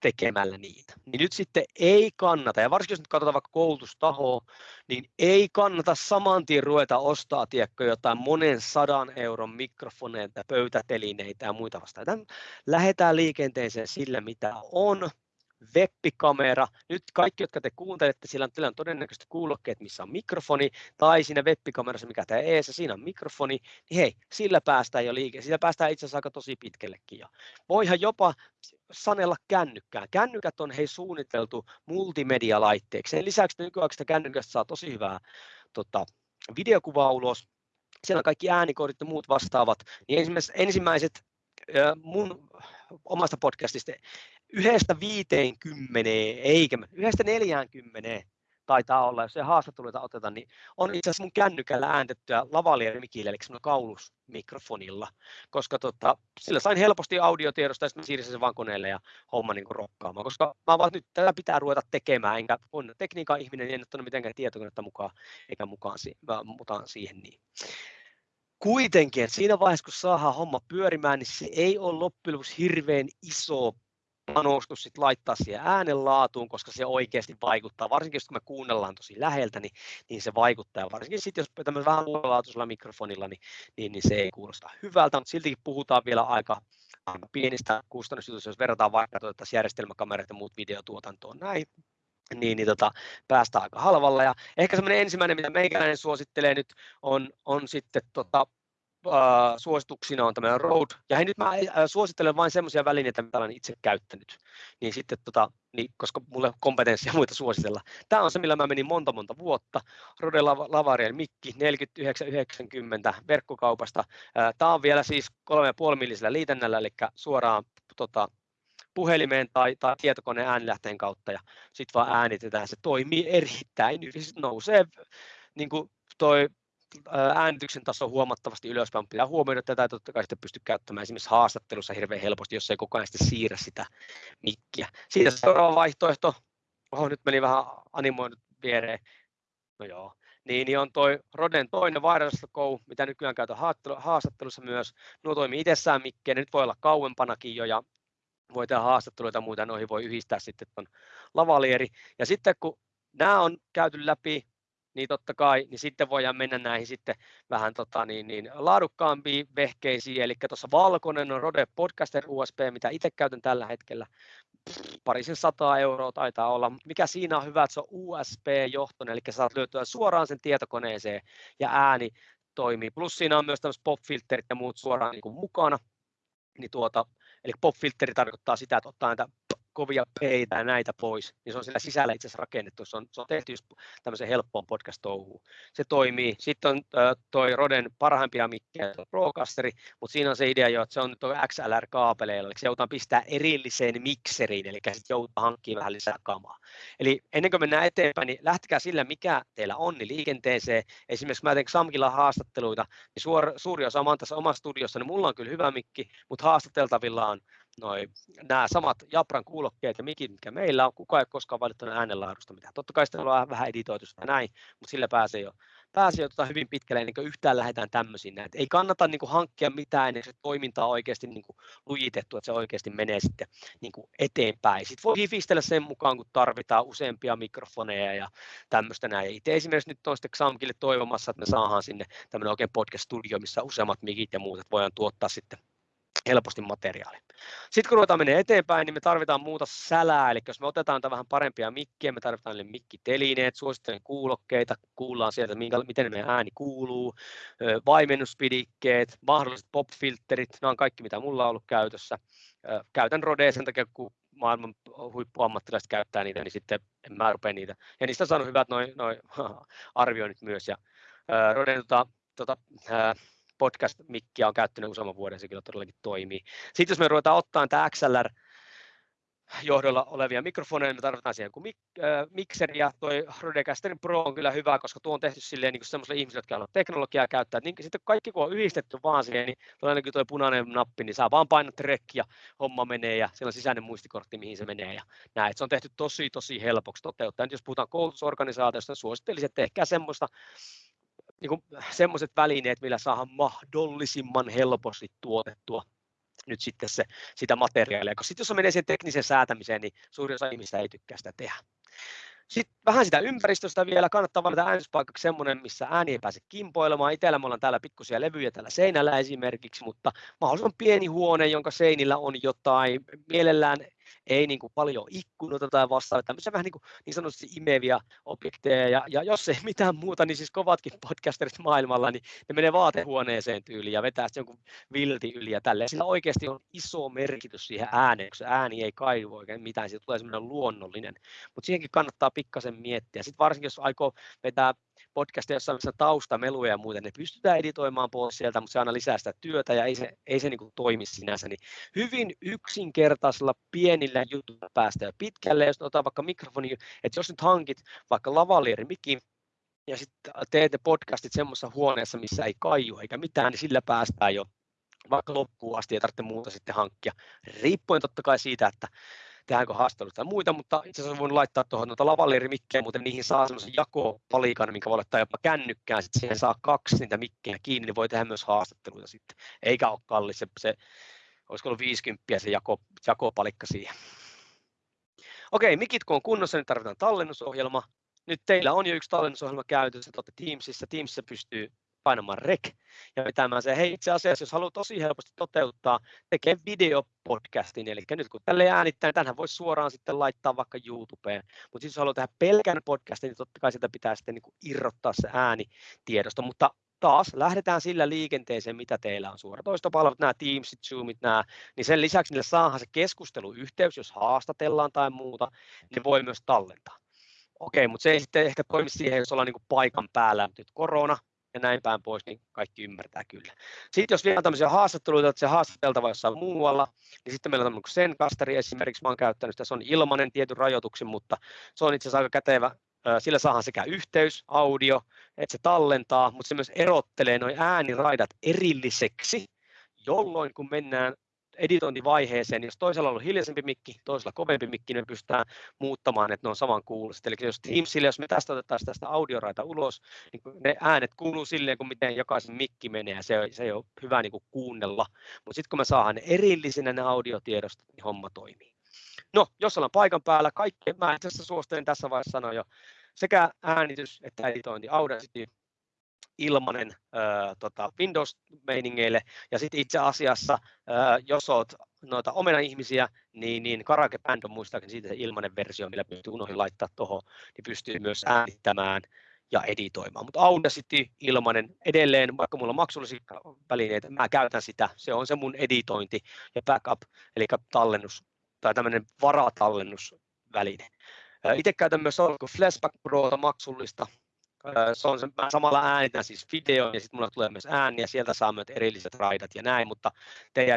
tekemällä niitä. Niin nyt sitten ei kannata, ja varsinkin jos nyt katsotaan vaikka koulutustahoa, niin ei kannata saman tien ruveta ostaa tiedätkö, jotain monen sadan euron mikrofoneita, pöytätelineitä ja muita vastaavia. Lähdetään liikenteeseen sillä, mitä on, webbikamera. Nyt kaikki, jotka te kuuntelette, sillä on, teillä on todennäköisesti kuulokkeet, missä on mikrofoni, tai siinä webbikamerassa, mikä tämä eessä, siinä on mikrofoni, niin hei, sillä päästään jo liike, sillä päästään itse asiassa aika tosi pitkällekin. Ja voihan jopa sanella kännykkään. Kännykät on hei suunniteltu multimedialaitteeksi. Sen lisäksi nykyaikaisesta kännykästä saa tosi hyvää tota, videokuvaa ulos. Siellä on kaikki äänikodit ja muut vastaavat. Niin ensimmäiset, ensimmäiset mun omasta podcastista yhdestä viiteenkymmeneen, eikä yhdestä neljäänkymmeneen taitaa olla, jos ei haastatteluita oteta, niin on itse asiassa mun kännykällä ääntettyä lavalieri-mikillä, eli semmoinen kaulusmikrofonilla, koska tota, sillä sain helposti audiotiedosta ja sitten siirsin sen vaan koneelle ja homma niin kuin rokkaamaan, koska mä vaan nyt tätä pitää ruveta tekemään, enkä on tekniikan ihminen, en ottanut mitenkään tietokonetta mukaan, eikä mukaan, mukaan siihen niin. Kuitenkin, siinä vaiheessa, kun saadaan homma pyörimään, niin se ei ole loppujen lopuksi hirveän iso panostus sit laittaa siihen äänenlaatuun, koska se oikeasti vaikuttaa, varsinkin jos me kuunnellaan tosi läheltä, niin, niin se vaikuttaa, ja varsinkin sitten jos tämmöisellä vähän huolelaatuisella mikrofonilla, niin, niin, niin, se ei kuulosta hyvältä, mutta siltikin puhutaan vielä aika, pienistä kustannusjutuista, jos verrataan vaikka tuota järjestelmäkamerat ja muut videotuotantoon näin, niin, niin tota, päästään aika halvalla. Ja ehkä semmoinen ensimmäinen, mitä meikäläinen suosittelee nyt, on, on sitten tota, äh, suosituksina on tämmöinen Rode, ja hei, nyt mä äh, suosittelen vain semmoisia välineitä, mitä olen itse käyttänyt, niin sitten, tota, niin, koska mulle kompetenssia muita suositella. Tämä on se, millä mä menin monta monta vuotta. Rode Lavariel Mikki 4990 verkkokaupasta. Äh, Tämä on vielä siis 3,5 millisellä liitännällä, eli suoraan tota, puhelimeen tai, tai tietokoneen äänilähteen kautta ja sitten vaan äänitetään. Se toimii erittäin hyvin, nousee niin kuin toi äänityksen taso huomattavasti ylöspäin. Pitää huomioida tätä, että totta kai sitä pystyy käyttämään esimerkiksi haastattelussa hirveän helposti, jos ei koko ajan sitten siirrä sitä mikkiä. Siitä seuraava vaihtoehto, oho, nyt meni vähän animoinut viereen, no joo, niin, niin on toi Roden toinen wireless go, mitä nykyään käytän haastattelussa myös. Nuo toimii itsessään mikkejä, nyt voi olla kauempanakin jo ja voi tehdä haastatteluita ja muuta, noihin voi yhdistää sitten tuon lavalieri. Ja sitten kun nämä on käyty läpi, niin totta kai, niin sitten voidaan mennä näihin sitten vähän tota, niin, niin, laadukkaampiin vehkeisiin, eli tuossa valkoinen on Rode Podcaster USB, mitä itse käytän tällä hetkellä, parisen sataa euroa taitaa olla, mikä siinä on hyvä, että se on USB-johtoinen, eli saat löytyä suoraan sen tietokoneeseen ja ääni toimii, plus siinä on myös tämmöiset pop-filterit ja muut suoraan niin kuin mukana, niin tuota, eli pop-filteri tarkoittaa sitä, että ottaa näitä kovia peitä ja näitä pois, niin se on siellä sisällä itse asiassa rakennettu. Se on, se on tehty tämmöisen helppoon podcast-touhuun. Se toimii. Sitten on toi Roden parhaimpia mikkejä, Procasteri, mutta siinä on se idea jo, että se on nyt XLR-kaapeleilla, eli se joudutaan pistää erilliseen mikseriin, eli sitten joudutaan hankkimaan vähän lisää kamaa. Eli ennen kuin mennään eteenpäin, niin lähtekää sillä, mikä teillä on, niin liikenteeseen. Esimerkiksi mä teen Samkilla haastatteluita, niin suor, suuri osa, mä tässä omassa studiossa, niin mulla on kyllä hyvä mikki, mutta haastateltavilla on noi, nämä samat Japran kuulokkeet ja mikit, mikä meillä on, kukaan ei koskaan valittanut äänenlaadusta mitään. Totta kai sitten on vähän editoitu sitä näin, mutta sillä pääsee jo, pääsee jo tota hyvin pitkälle ennen kuin yhtään lähdetään tämmöisiin. Näin. ei kannata niin kuin, hankkia mitään ennen se toiminta on oikeasti niin kuin, lujitettu, että se oikeasti menee sitten niin kuin, eteenpäin. Sitten voi hifistellä sen mukaan, kun tarvitaan useampia mikrofoneja ja tämmöistä näin. Itse esimerkiksi nyt on sitten Xamkille toivomassa, että me saadaan sinne tämmöinen oikein podcast-studio, missä useammat mikit ja muut, että voidaan tuottaa sitten helposti materiaali. Sitten kun ruvetaan menee eteenpäin, niin me tarvitaan muuta sälää, eli jos me otetaan vähän parempia mikkiä, me tarvitaan niille mikkitelineet, suosittelen kuulokkeita, kuullaan sieltä, minkä, miten meidän ääni kuuluu, vaimennuspidikkeet, mahdolliset pop-filterit, nämä on kaikki, mitä mulla on ollut käytössä. Käytän Rodea sen takia, kun maailman huippuammattilaiset käyttää niitä, niin sitten en mä rupea niitä. Ja niistä on saanut hyvät noin noi arvioinnit myös. Ja, Roden tota, tota, podcast-mikkiä on käyttänyt useamman vuoden, se kyllä todellakin toimii. Sitten jos me ruvetaan ottaa tämä XLR, johdolla olevia mikrofoneja, me tarvitaan siihen kuin mik- äh, mikseri ja toi Rodecaster Pro on kyllä hyvä, koska tuo on tehty silleen niin semmoisille ihmisille, jotka haluavat teknologiaa käyttää. Niin, sitten kaikki kun on yhdistetty vaan siihen, niin ainakin tuo punainen nappi, niin saa vaan painat rek ja homma menee ja siellä on sisäinen muistikortti, mihin se menee ja näin. Se on tehty tosi tosi helpoksi toteuttaa. Nyt jos puhutaan koulutusorganisaatiosta, niin suosittelisin, että tehkää semmoista niin kuin semmoiset välineet, millä saadaan mahdollisimman helposti tuotettua nyt sitten se, sitä materiaalia, koska sitten jos menee siihen tekniseen säätämiseen, niin suurin osa ihmistä ei tykkää sitä tehdä. Sitten vähän sitä ympäristöstä vielä, kannattaa valita äänestyspaikaksi semmoinen, missä ääni ei pääse kimpoilemaan. Itellä me ollaan täällä pikkusia levyjä täällä seinällä esimerkiksi, mutta mahdollisimman pieni huone, jonka seinillä on jotain, mielellään ei niin kuin paljon ikkunoita tai vastaavia, tämmöisiä vähän niin, kuin, niin sanotusti imeviä objekteja, ja, ja jos ei mitään muuta, niin siis kovatkin podcasterit maailmalla, niin ne menee vaatehuoneeseen tyyliin ja vetää jonkun vilti yli ja tälleen. Sillä oikeasti on iso merkitys siihen ääneen, kun se ääni ei kaivu oikein mitään, siitä tulee semmoinen luonnollinen, mutta siihenkin kannattaa pikkasen miettiä. Sitten varsinkin, jos aikoo vetää podcastia, jossa on taustameluja ja muuta, ne pystytään editoimaan pois sieltä, mutta se aina lisää sitä työtä ja ei se, ei se niin kuin toimi sinänsä. Niin hyvin yksinkertaisella, pienellä pienillä jutuilla päästä jo pitkälle. Jos otetaan vaikka mikrofoni, että jos nyt hankit vaikka lavalieri ja sitten teet ne podcastit semmoisessa huoneessa, missä ei kaiju eikä mitään, niin sillä päästään jo vaikka loppuun asti, ei tarvitse muuta sitten hankkia. Riippuen totta kai siitä, että tehdäänkö haastatteluita tai muita, mutta itse asiassa voin laittaa tuohon noita lavaliirimikkejä, mutta niihin saa semmoisen jakopalikan, minkä voi laittaa jopa kännykkään, sitten siihen saa kaksi niitä mikkejä kiinni, niin voi tehdä myös haastatteluita sitten, eikä ole kallis, se, se olisiko ollut 50 se jako, jakopalikka siihen. Okei, mikit kun on kunnossa, niin tarvitaan tallennusohjelma. Nyt teillä on jo yksi tallennusohjelma käytössä, että Teamsissa. Teamsissa pystyy painamaan rek ja vetämään se. Hei, itse asiassa, jos haluat tosi helposti toteuttaa, tekee videopodcastin, eli nyt kun tälle äänittää, niin tänhän voisi suoraan sitten laittaa vaikka YouTubeen, mutta siis jos haluat tehdä pelkän podcastin, niin totta kai sitä pitää sitten niin irrottaa se ääni tiedosta, mutta taas lähdetään sillä liikenteeseen, mitä teillä on suoratoistopalvelut, nämä Teamsit, Zoomit, nämä, niin sen lisäksi niille saadaan se keskusteluyhteys, jos haastatellaan tai muuta, niin voi myös tallentaa. Okei, mutta se ei sitten ehkä toimi siihen, jos ollaan niin paikan päällä. Nyt korona, ja näin päin pois, niin kaikki ymmärtää kyllä. Sitten jos vielä tämmöisiä haastatteluita, että se haastateltava jossain muualla, niin sitten meillä on tämmöinen sen kasteri esimerkiksi, mä oon käyttänyt sitä, se on ilmainen tietyn rajoituksen, mutta se on itse asiassa aika kätevä, sillä saadaan sekä yhteys, audio, että se tallentaa, mutta se myös erottelee noin ääniraidat erilliseksi, jolloin kun mennään editointivaiheeseen, jos toisella on ollut hiljaisempi mikki, toisella kovempi mikki, niin me pystytään muuttamaan, että ne on saman kuuloiset. Eli jos Teamsille, jos me tästä otettaisiin tästä audioraita ulos, niin ne äänet kuuluu silleen, kuin miten jokaisen mikki menee, ja se, se ei ole hyvä niin kuin kuunnella. Mutta sitten kun me saadaan ne erillisinä ne audiotiedostot, niin homma toimii. No, jos ollaan paikan päällä, kaikki, mä itse asiassa suosittelen tässä vaiheessa sanoa jo, sekä äänitys että editointi, Audacity, ilmanen äh, tota Windows-meiningeille. Ja sitten itse asiassa, äh, jos olet noita omena-ihmisiä, niin, niin Karake Band on muistaakseni siitä se ilmainen versio, millä pystyy unohdin laittaa tuohon, niin pystyy myös äänittämään ja editoimaan. Mutta Audacity ilmainen edelleen, vaikka mulla on maksullisia välineitä, mä käytän sitä. Se on se mun editointi ja backup, eli tallennus tai tämmöinen varatallennusväline. Itse käytän myös Flashback Prota maksullista, se on se, mä samalla äänitän siis video ja sitten mulla tulee myös ääni ja sieltä saa myös erilliset raidat ja näin, mutta te ei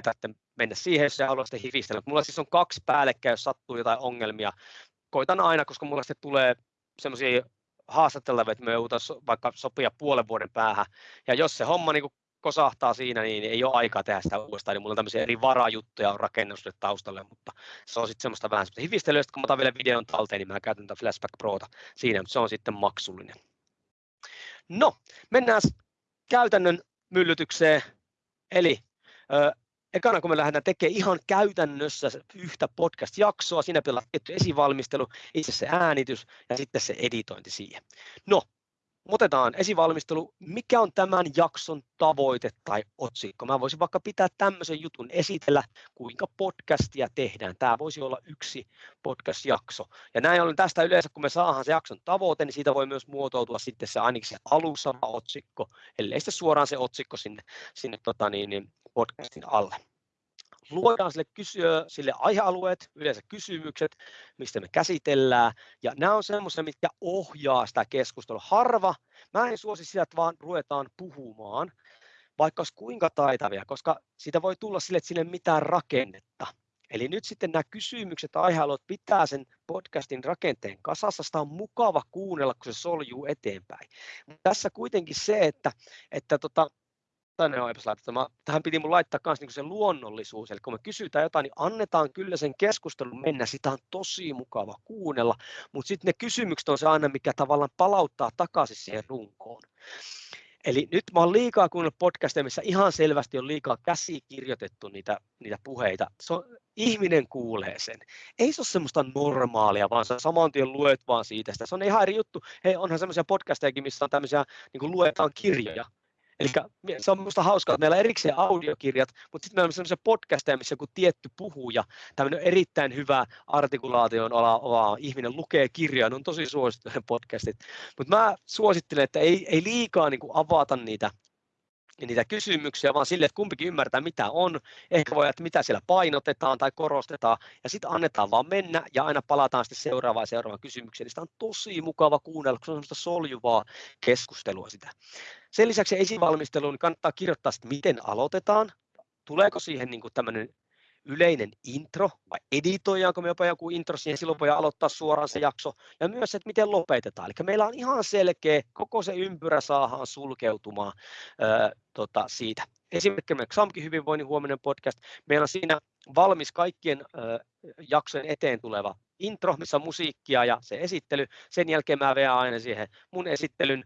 mennä siihen, jos haluaisitte hifistellä. Mulla siis on kaksi päällekkäin, jos sattuu jotain ongelmia. Koitan aina, koska mulla sitten tulee semmoisia haastattelevia, että me vaikka sopia puolen vuoden päähän. Ja jos se homma niin kosahtaa siinä, niin ei ole aikaa tehdä sitä uudestaan. Niin mulla on tämmöisiä eri varajuttuja on rakennus taustalle, mutta se on sitten semmoista vähän semmoista hifistelyä. kun mä otan vielä videon talteen, niin mä käytän tätä Flashback Prota siinä, mutta se on sitten maksullinen. No, mennään käytännön myllytykseen. Eli ö, ekana kun me lähdetään tekemään ihan käytännössä yhtä podcast-jaksoa, siinä pitää tietty esivalmistelu, itse se äänitys ja sitten se editointi siihen. No, otetaan esivalmistelu, mikä on tämän jakson tavoite tai otsikko. Mä voisin vaikka pitää tämmöisen jutun esitellä, kuinka podcastia tehdään. Tämä voisi olla yksi podcast-jakso. Ja näin ollen tästä yleensä, kun me saadaan se jakson tavoite, niin siitä voi myös muotoutua sitten se ainakin se alussa otsikko, ellei sitten suoraan se otsikko sinne, sinne tota niin, niin podcastin alle luodaan sille, kysyä, sille aihealueet, yleensä kysymykset, mistä me käsitellään, ja nämä on semmoisia, mitkä ohjaa sitä keskustelua. Harva, mä en suosi sitä, että vaan ruvetaan puhumaan, vaikka olisi kuinka taitavia, koska siitä voi tulla sille, että sille mitään rakennetta. Eli nyt sitten nämä kysymykset ja aihealueet pitää sen podcastin rakenteen kasassa. Sitä on mukava kuunnella, kun se soljuu eteenpäin. Mutta tässä kuitenkin se, että, että tota, tänne on laitettu. Mä, tähän piti mun laittaa myös niin se luonnollisuus, eli kun me kysytään jotain, niin annetaan kyllä sen keskustelun mennä, sitä on tosi mukava kuunnella, mutta sitten ne kysymykset on se aina, mikä tavallaan palauttaa takaisin siihen runkoon. Eli nyt mä oon liikaa kuunnellut podcasteja, missä ihan selvästi on liikaa käsikirjoitettu niitä, niitä puheita. Se on, ihminen kuulee sen. Ei se ole semmoista normaalia, vaan sä saman tien luet vaan siitä. Se on ihan eri juttu. Hei, onhan semmoisia podcastejakin, missä on tämmöisiä, niin kuin luetaan kirjoja. Eli se on minusta hauskaa, että meillä on erikseen audiokirjat, mutta sitten meillä on sellaisia podcasteja, missä joku tietty puhuja, tämmöinen erittäin hyvä artikulaation ala ihminen lukee kirjoja, ne on tosi suosittuja podcastit. Mutta mä suosittelen, että ei, ei liikaa niin kuin avata niitä niitä kysymyksiä, vaan sille, että kumpikin ymmärtää, mitä on. Ehkä voi, että mitä siellä painotetaan tai korostetaan, ja sitten annetaan vaan mennä, ja aina palataan sitten seuraavaan ja seuraavaan kysymykseen. Niin sitä on tosi mukava kuunnella, kun se on semmoista soljuvaa keskustelua sitä. Sen lisäksi esivalmisteluun niin kannattaa kirjoittaa, että miten aloitetaan, tuleeko siihen niin tämmöinen yleinen intro, vai editoidaanko me jopa joku intro siihen, silloin voi aloittaa suoraan se jakso, ja myös, että miten lopetetaan. Eli meillä on ihan selkeä, koko se ympyrä saadaan sulkeutumaan ää, tota, siitä. Esimerkiksi XAMKin hyvinvoinnin huominen podcast, meillä on siinä valmis kaikkien jaksojen eteen tuleva intro, missä on musiikkia ja se esittely. Sen jälkeen mä veän aina siihen mun esittelyn,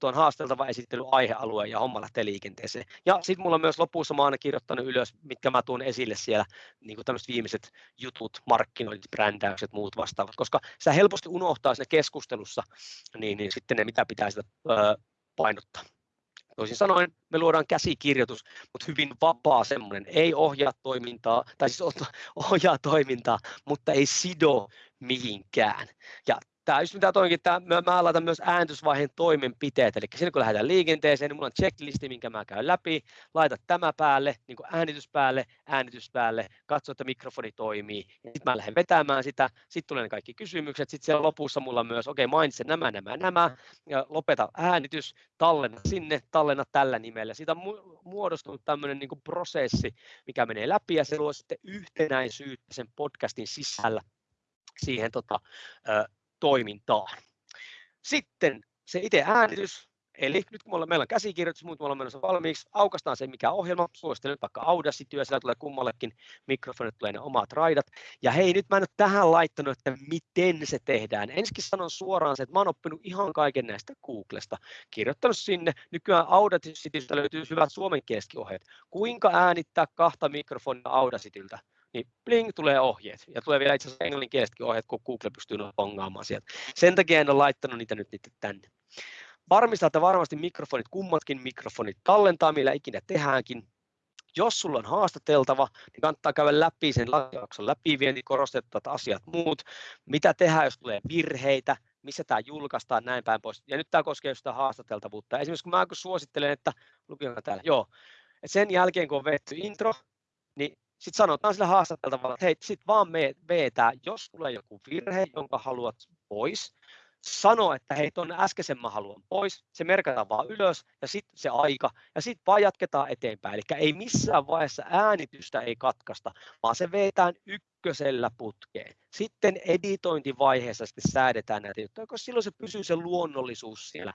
tuon haasteltava esittely aihealueen ja homma lähtee liikenteeseen. Ja sitten mulla on myös lopussa mä aina kirjoittanut ylös, mitkä mä tuon esille siellä, niin kuin tämmöiset viimeiset jutut, markkinoinnit, brändäykset, muut vastaavat, koska sitä helposti unohtaa siinä keskustelussa, niin, niin sitten ne mitä pitää sitä öö, painottaa. Toisin sanoen me luodaan käsikirjoitus, mutta hyvin vapaa semmoinen, ei ohjaa toimintaa, tai siis ohjaa toimintaa, mutta ei sido mihinkään. Ja tämä just mitä toinkin, tämä, mä, mä laitan myös ääntysvaiheen toimenpiteet, eli silloin kun lähdetään liikenteeseen, niin mulla on checklisti, minkä mä käyn läpi, laita tämä päälle, niin kuin äänitys päälle, äänitys päälle, katso, että mikrofoni toimii, sitten mä lähden vetämään sitä, sitten tulee ne kaikki kysymykset, sitten siellä lopussa mulla myös, okei, okay, mainitsen nämä, nämä, nämä, ja lopeta äänitys, tallenna sinne, tallenna tällä nimellä. Siitä on muodostunut tämmöinen niin prosessi, mikä menee läpi, ja se luo sitten yhtenäisyyttä sen podcastin sisällä siihen tota, toimintaan. Sitten se itse äänitys, eli nyt kun meillä on käsikirjoitus, muut on menossa valmiiksi, aukastaan se mikä ohjelma, suosittelen vaikka Audacity, siellä tulee kummallekin mikrofonit, tulee ne omat raidat. Ja hei, nyt mä en ole tähän laittanut, että miten se tehdään. Ensinnäkin sanon suoraan se, että mä oon oppinut ihan kaiken näistä Googlesta, kirjoittanut sinne. Nykyään Audacitystä löytyy hyvät suomenkieliset ohjeet. Kuinka äänittää kahta mikrofonia Audacityltä? Niin bling tulee ohjeet. Ja tulee vielä itse asiassa englanninkielisetkin ohjeet, kun Google pystyy pongaamaan sieltä. Sen takia en ole laittanut niitä nyt niitä tänne. Varmista, että varmasti mikrofonit, kummatkin mikrofonit tallentaa, millä ikinä tehdäänkin. Jos sulla on haastateltava, niin kannattaa käydä läpi sen jakson läpivienti, korostettavat asiat muut. Mitä tehdään, jos tulee virheitä, missä tämä julkaistaan, näin päin pois. Ja nyt tämä koskee sitä haastateltavuutta. Esimerkiksi kun mä suosittelen, että, lukijoilla täällä, joo, että sen jälkeen kun on vetty intro, niin sitten sanotaan sille haastateltavalle, että hei, sitten vaan me jos tulee joku virhe, jonka haluat pois, sano, että hei, tuonne äskeisen mä haluan pois, se merkataan vaan ylös ja sitten se aika ja sitten vaan jatketaan eteenpäin. Eli ei missään vaiheessa äänitystä ei katkaista, vaan se vetään ykkösellä putkeen. Sitten editointivaiheessa sitten säädetään näitä juttuja, koska silloin se pysyy se luonnollisuus siellä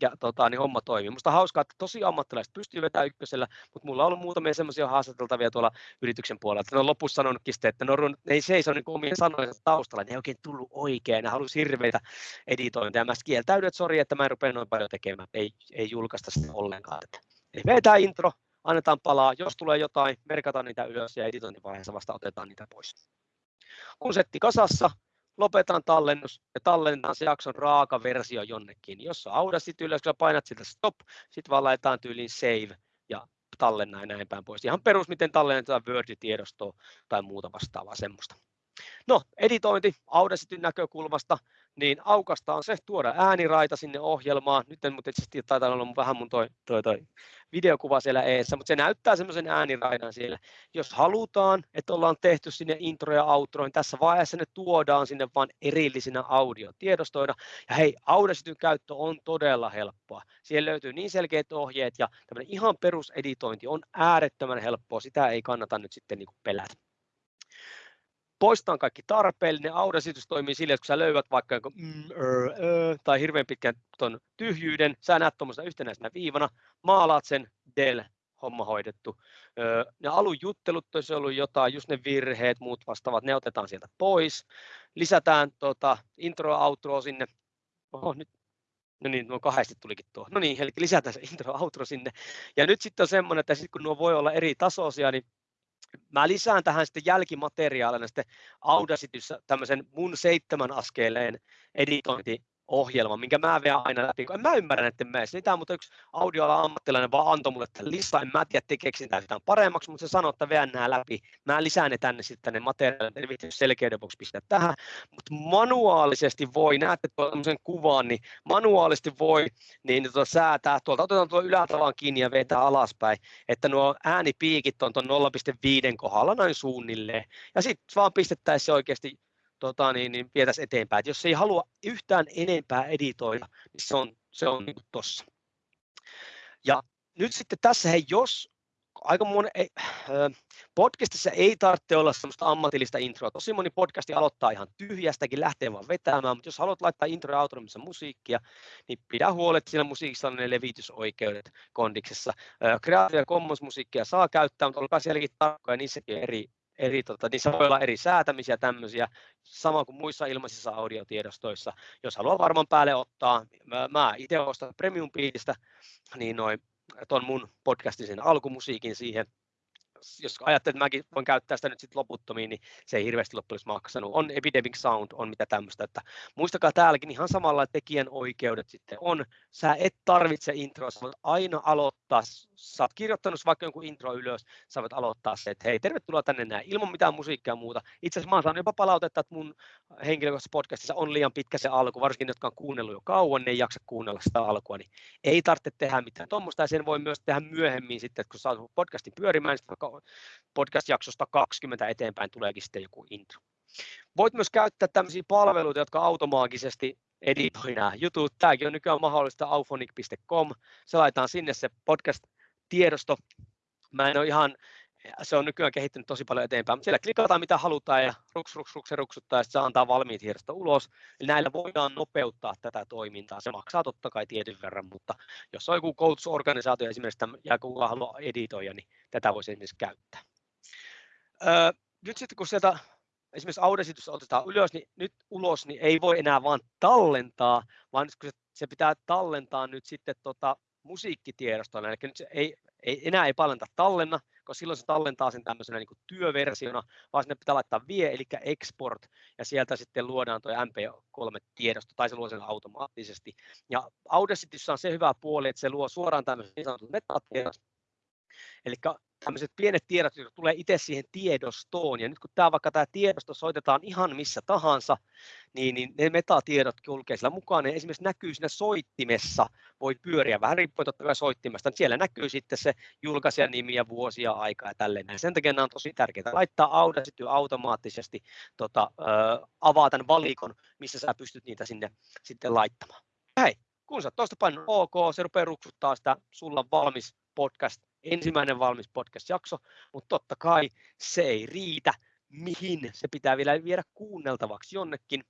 ja tota, niin homma toimii. Musta hauskaa, että tosi ammattilaiset pystyy vetämään ykkösellä, mutta mulla on ollut muutamia semmoisia haastateltavia tuolla yrityksen puolella, että ne on lopussa sanonutkin sitten, että ne, on, ne ei seiso niin omien sanojen taustalla, ne ei oikein tullut oikein, ne halusi hirveitä editointeja. Mä kieltäydyn, että sori, että mä en rupea noin paljon tekemään, ei, ei julkaista sitä ollenkaan. Eli vetää intro, annetaan palaa, jos tulee jotain, merkataan niitä ylös ja editointivaiheessa vasta otetaan niitä pois. Kun setti kasassa, lopetan tallennus ja tallennetaan se jakson raaka versio jonnekin. Jos on Audacity ylös, kun painat sitä stop, sitten vaan laitetaan tyyliin save ja tallenna ja näin päin pois. Ihan perus, miten tallennetaan Word-tiedostoa tai muuta vastaavaa semmoista. No, editointi Audacityn näkökulmasta, niin aukastaan se, tuoda ääniraita sinne ohjelmaan. Nyt en mutta itse taitaa olla vähän mun toi, toi, toi videokuva siellä eessä, mutta se näyttää semmoisen ääniraidan siellä. Jos halutaan, että ollaan tehty sinne intro ja outro, niin tässä vaiheessa ne tuodaan sinne vain erillisinä audiotiedostoina. Ja hei, Audacityn käyttö on todella helppoa. Siellä löytyy niin selkeät ohjeet ja tämmöinen ihan peruseditointi on äärettömän helppoa. Sitä ei kannata nyt sitten niin pelätä poistetaan kaikki tarpeellinen. Audacity toimii sille, että kun sä löydät vaikka jonkun mm, er, ö, tai hirveän pitkän ton tyhjyyden, sä näet tuommoisena yhtenäisenä viivana, maalaat sen, del, homma hoidettu. Öö, ne alun juttelut olisi ollut jotain, just ne virheet, muut vastaavat, ne otetaan sieltä pois. Lisätään tota, intro outro sinne. Oho, nyt No niin, nuo kahdesti tulikin tuo. No niin, eli lisätään se intro outro sinne. Ja nyt sitten on semmoinen, että sit kun nuo voi olla eri tasoisia, niin Mä lisään tähän sitten jälkimateriaalina sitten Audacityssä tämmöisen mun seitsemän askeleen editointi ohjelma, minkä mä vielä aina läpi. En mä ymmärrä näiden mielestä. Niitä mutta yksi audioala ammattilainen vaan antoi mulle tämän listan. En mä tiedä, tekeekö sitä yhtään paremmaksi, mutta se sanoo, että veän nämä läpi. Mä lisään ne tänne sitten tänne materiaalille, en viitti selkeyden vuoksi pistää tähän. Mutta manuaalisesti voi, näette tuollaisen kuvan, niin manuaalisesti voi niin tuota säätää. Tuolta otetaan tuo ylätavan kiinni ja vetää alaspäin, että nuo äänipiikit on tuon 0,5 kohdalla noin suunnilleen. Ja sitten vaan pistettäisiin oikeasti tota, niin, niin vietäisiin eteenpäin. Et jos ei halua yhtään enempää editoida, niin se on, se on niin tuossa. Ja nyt sitten tässä, hei, jos aika moni, ei, podcastissa ei tarvitse olla semmoista ammatillista introa. Tosi moni podcasti aloittaa ihan tyhjästäkin, lähtee vaan vetämään, mutta jos haluat laittaa intro ja missä musiikkia, niin pidä huolet, siinä musiikissa on ne levitysoikeudet kondiksessa. Creative Commons musiikkia saa käyttää, mutta olkaa sielläkin tarkkoja, niissäkin eri, eri, tota, niissä voi olla eri säätämisiä tämmöisiä, sama kuin muissa ilmaisissa audiotiedostoissa. Jos haluaa varmaan päälle ottaa, mä, mä itse ostan premium piitistä, niin noin tuon mun podcastin sen alkumusiikin siihen, jos ajattelet, että mäkin voin käyttää sitä nyt sitten loputtomiin, niin se ei hirveästi loppujen maksanut. On Epidemic Sound, on mitä tämmöistä, että muistakaa täälläkin ihan samalla tekijän oikeudet sitten on. Sä et tarvitse introa, sä voit aina aloittaa, sä oot kirjoittanut vaikka jonkun intro ylös, sä voit aloittaa se, että hei, tervetuloa tänne näin, ilman mitään musiikkia ja muuta. Itse asiassa mä oon saanut jopa palautetta, että mun henkilökohtaisessa podcastissa on liian pitkä se alku, varsinkin ne, jotka on kuunnellut jo kauan, ne ei jaksa kuunnella sitä alkua, niin ei tarvitse tehdä mitään tuommoista, ja sen voi myös tehdä myöhemmin sitten, että kun saat podcastin pyörimään, niin vaikka podcast-jaksosta 20 eteenpäin tuleekin sitten joku intro. Voit myös käyttää tämmöisiä palveluita, jotka automaattisesti editoi nämä jutut. Tämäkin on nykyään mahdollista auphonic.com. Se laitetaan sinne se podcast-tiedosto. Mä en ole ihan, se on nykyään kehittynyt tosi paljon eteenpäin, mutta siellä klikataan mitä halutaan ja ruks, ruks, ruks, ruksuttaa ja se antaa valmiit tiedosto ulos. Eli näillä voidaan nopeuttaa tätä toimintaa. Se maksaa totta kai tietyn verran, mutta jos on joku koulutusorganisaatio esimerkiksi ja kuka haluaa editoida, niin tätä voisi esimerkiksi käyttää. Öö, nyt sitten kun sieltä esimerkiksi Audacitys otetaan ylös, niin nyt ulos, niin ei voi enää vaan tallentaa, vaan nyt kun se, se pitää tallentaa nyt sitten tota musiikkitiedostoon, eli nyt se ei, ei, enää ei tallenna, koska silloin se tallentaa sen tämmöisenä niin kuin työversiona, vaan sinne pitää laittaa vie, eli export, ja sieltä sitten luodaan tuo MP3-tiedosto, tai se luo sen automaattisesti. Ja Audacityssä on se hyvä puoli, että se luo suoraan tämmöisen niin sanotun metatiedot, Eli tämmöiset pienet tiedot, jotka tulee itse siihen tiedostoon, ja nyt kun tämä vaikka tämä tiedosto soitetaan ihan missä tahansa, niin, niin ne metatiedot kulkee sillä mukaan, ne esimerkiksi näkyy siinä soittimessa, voi pyöriä vähän riippuen totta kai soittimesta, niin siellä näkyy sitten se julkaisijan nimi ja vuosi ja aika ja tälleen. Ja sen takia nämä on tosi tärkeää. Laittaa Audacity automaattisesti tota, äh, avaa tämän valikon, missä sä pystyt niitä sinne sitten laittamaan. Hei, kun sä tuosta painat OK, se rupeaa ruksuttaa sitä, sulla valmis podcast ensimmäinen valmis podcast-jakso, mutta totta kai se ei riitä, mihin se pitää vielä viedä kuunneltavaksi jonnekin.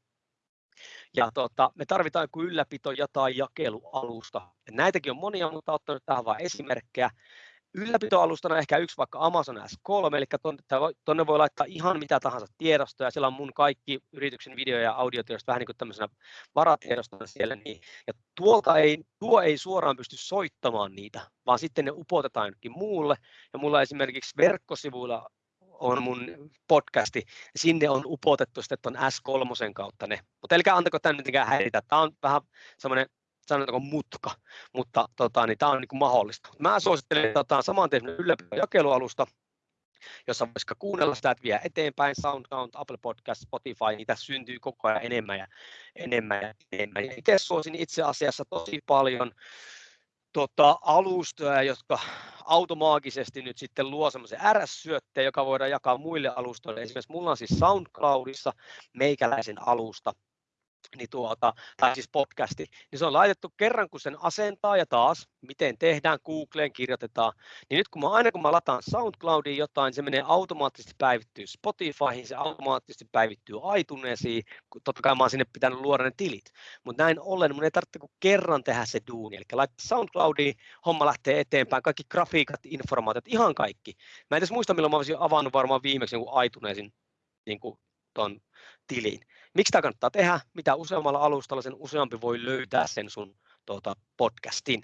Ja tota, me tarvitaan joku ylläpito ja tai jakelualusta. Ja näitäkin on monia, mutta ottanut tähän vain esimerkkejä ylläpitoalustana ehkä yksi vaikka Amazon S3, eli tuonne voi laittaa ihan mitä tahansa tiedostoja, siellä on mun kaikki yrityksen video- ja audiotiedostot vähän niin kuin tämmöisenä varatiedostona siellä, niin, ja tuolta ei, tuo ei suoraan pysty soittamaan niitä, vaan sitten ne upotetaan jonnekin muulle, ja mulla esimerkiksi verkkosivuilla on mun podcasti, sinne on upotettu sitten tuon S3 kautta ne, mutta älkää antako tämän mitenkään häiritä, tämä on vähän semmoinen sanotaanko mutka, mutta tota, niin tämä on niin mahdollista. Mä suosittelen, että otetaan saman tien jakelualusta, jossa voisi kuunnella sitä, että vie eteenpäin, SoundCloud, Apple Podcast, Spotify, niitä syntyy koko ajan enemmän ja enemmän ja enemmän. Ja itse suosin itse asiassa tosi paljon tota, alustoja, jotka automaagisesti nyt sitten luo semmoisen RS-syötteen, joka voidaan jakaa muille alustoille. Esimerkiksi mulla on siis SoundCloudissa meikäläisen alusta, niin tuota, tai siis podcasti, niin se on laitettu kerran, kun sen asentaa ja taas, miten tehdään, Googleen kirjoitetaan, niin nyt kun mä aina kun mä lataan SoundCloudiin jotain, se menee automaattisesti päivittyy Spotifyhin, se automaattisesti päivittyy iTunesiin, totta kai mä oon sinne pitänyt luoda ne tilit, mutta näin ollen mun ei tarvitse kuin kerran tehdä se duuni, eli laittaa SoundCloudiin, homma lähtee eteenpäin, kaikki grafiikat, informaatiot, ihan kaikki. Mä en edes muista, milloin mä olisin avannut varmaan viimeksi jonkun iTunesin niin kuin ton tilin. Miksi tämä kannattaa tehdä? Mitä useammalla alustalla, sen useampi voi löytää sen sun tuota, podcastin.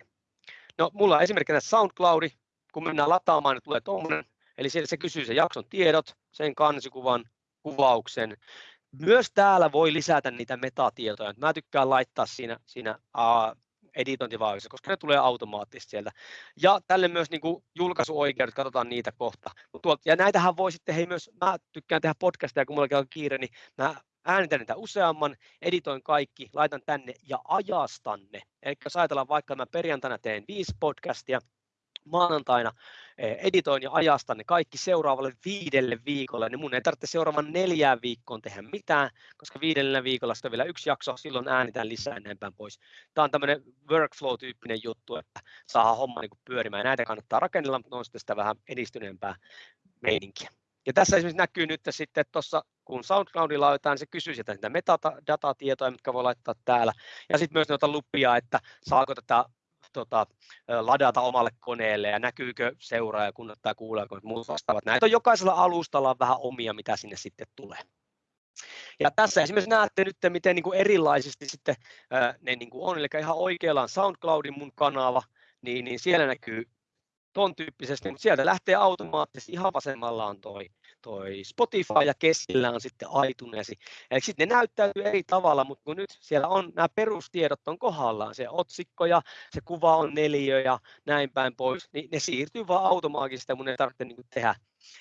No, mulla on esimerkkinä SoundCloudi, kun mennään lataamaan, niin tulee tuommoinen, eli se, se kysyy sen jakson tiedot, sen kansikuvan, kuvauksen. Myös täällä voi lisätä niitä metatietoja. Mä tykkään laittaa siinä, siinä uh, editointivaiheessa, koska ne tulee automaattisesti sieltä. Ja tälle myös niin julkaisuoikeudet, katsotaan niitä kohta. Ja näitähän voi sitten, hei myös, mä tykkään tehdä podcasteja, kun mulla on kiire, niin mä äänitän niitä useamman, editoin kaikki, laitan tänne ja ajastan ne. Eli jos ajatellaan vaikka, mä perjantaina teen viisi podcastia, maanantaina eh, editoin ja ajastan ne kaikki seuraavalle viidelle viikolle, niin mun ei tarvitse seuraavan neljään viikkoon tehdä mitään, koska viidellä viikolla sitten on vielä yksi jakso, silloin äänitään lisää enempään pois. Tämä on tämmöinen workflow-tyyppinen juttu, että saa homma niin pyörimään. Näitä kannattaa rakennella, mutta on sitten sitä vähän edistyneempää meininkiä. Ja tässä esimerkiksi näkyy nyt sitten tuossa, kun SoundCloudilla laitetaan, niin se kysyy sieltä niitä metadatatietoja, mitkä voi laittaa täällä. Ja sitten myös noita lupia, että saako tätä tota, ladata omalle koneelle ja näkyykö seuraaja, kun ottaa kuuleeko muut vastaavat. Näitä on jokaisella alustalla on vähän omia, mitä sinne sitten tulee. Ja tässä esimerkiksi näette nyt, miten niin kuin erilaisesti sitten ne niin kuin on, eli ihan oikealla on SoundCloudin mun kanava, niin, niin siellä näkyy ton tyyppisesti, mutta sieltä lähtee automaattisesti, ihan vasemmalla on toi, toi Spotify ja keskellä on sitten iTunes. Eli sitten ne näyttäytyy eri tavalla, mutta kun nyt siellä on nämä perustiedot on kohdallaan, se otsikko ja se kuva on neliö ja näin päin pois, niin ne siirtyy vaan automaattisesti mun ei tarvitse niin tehdä,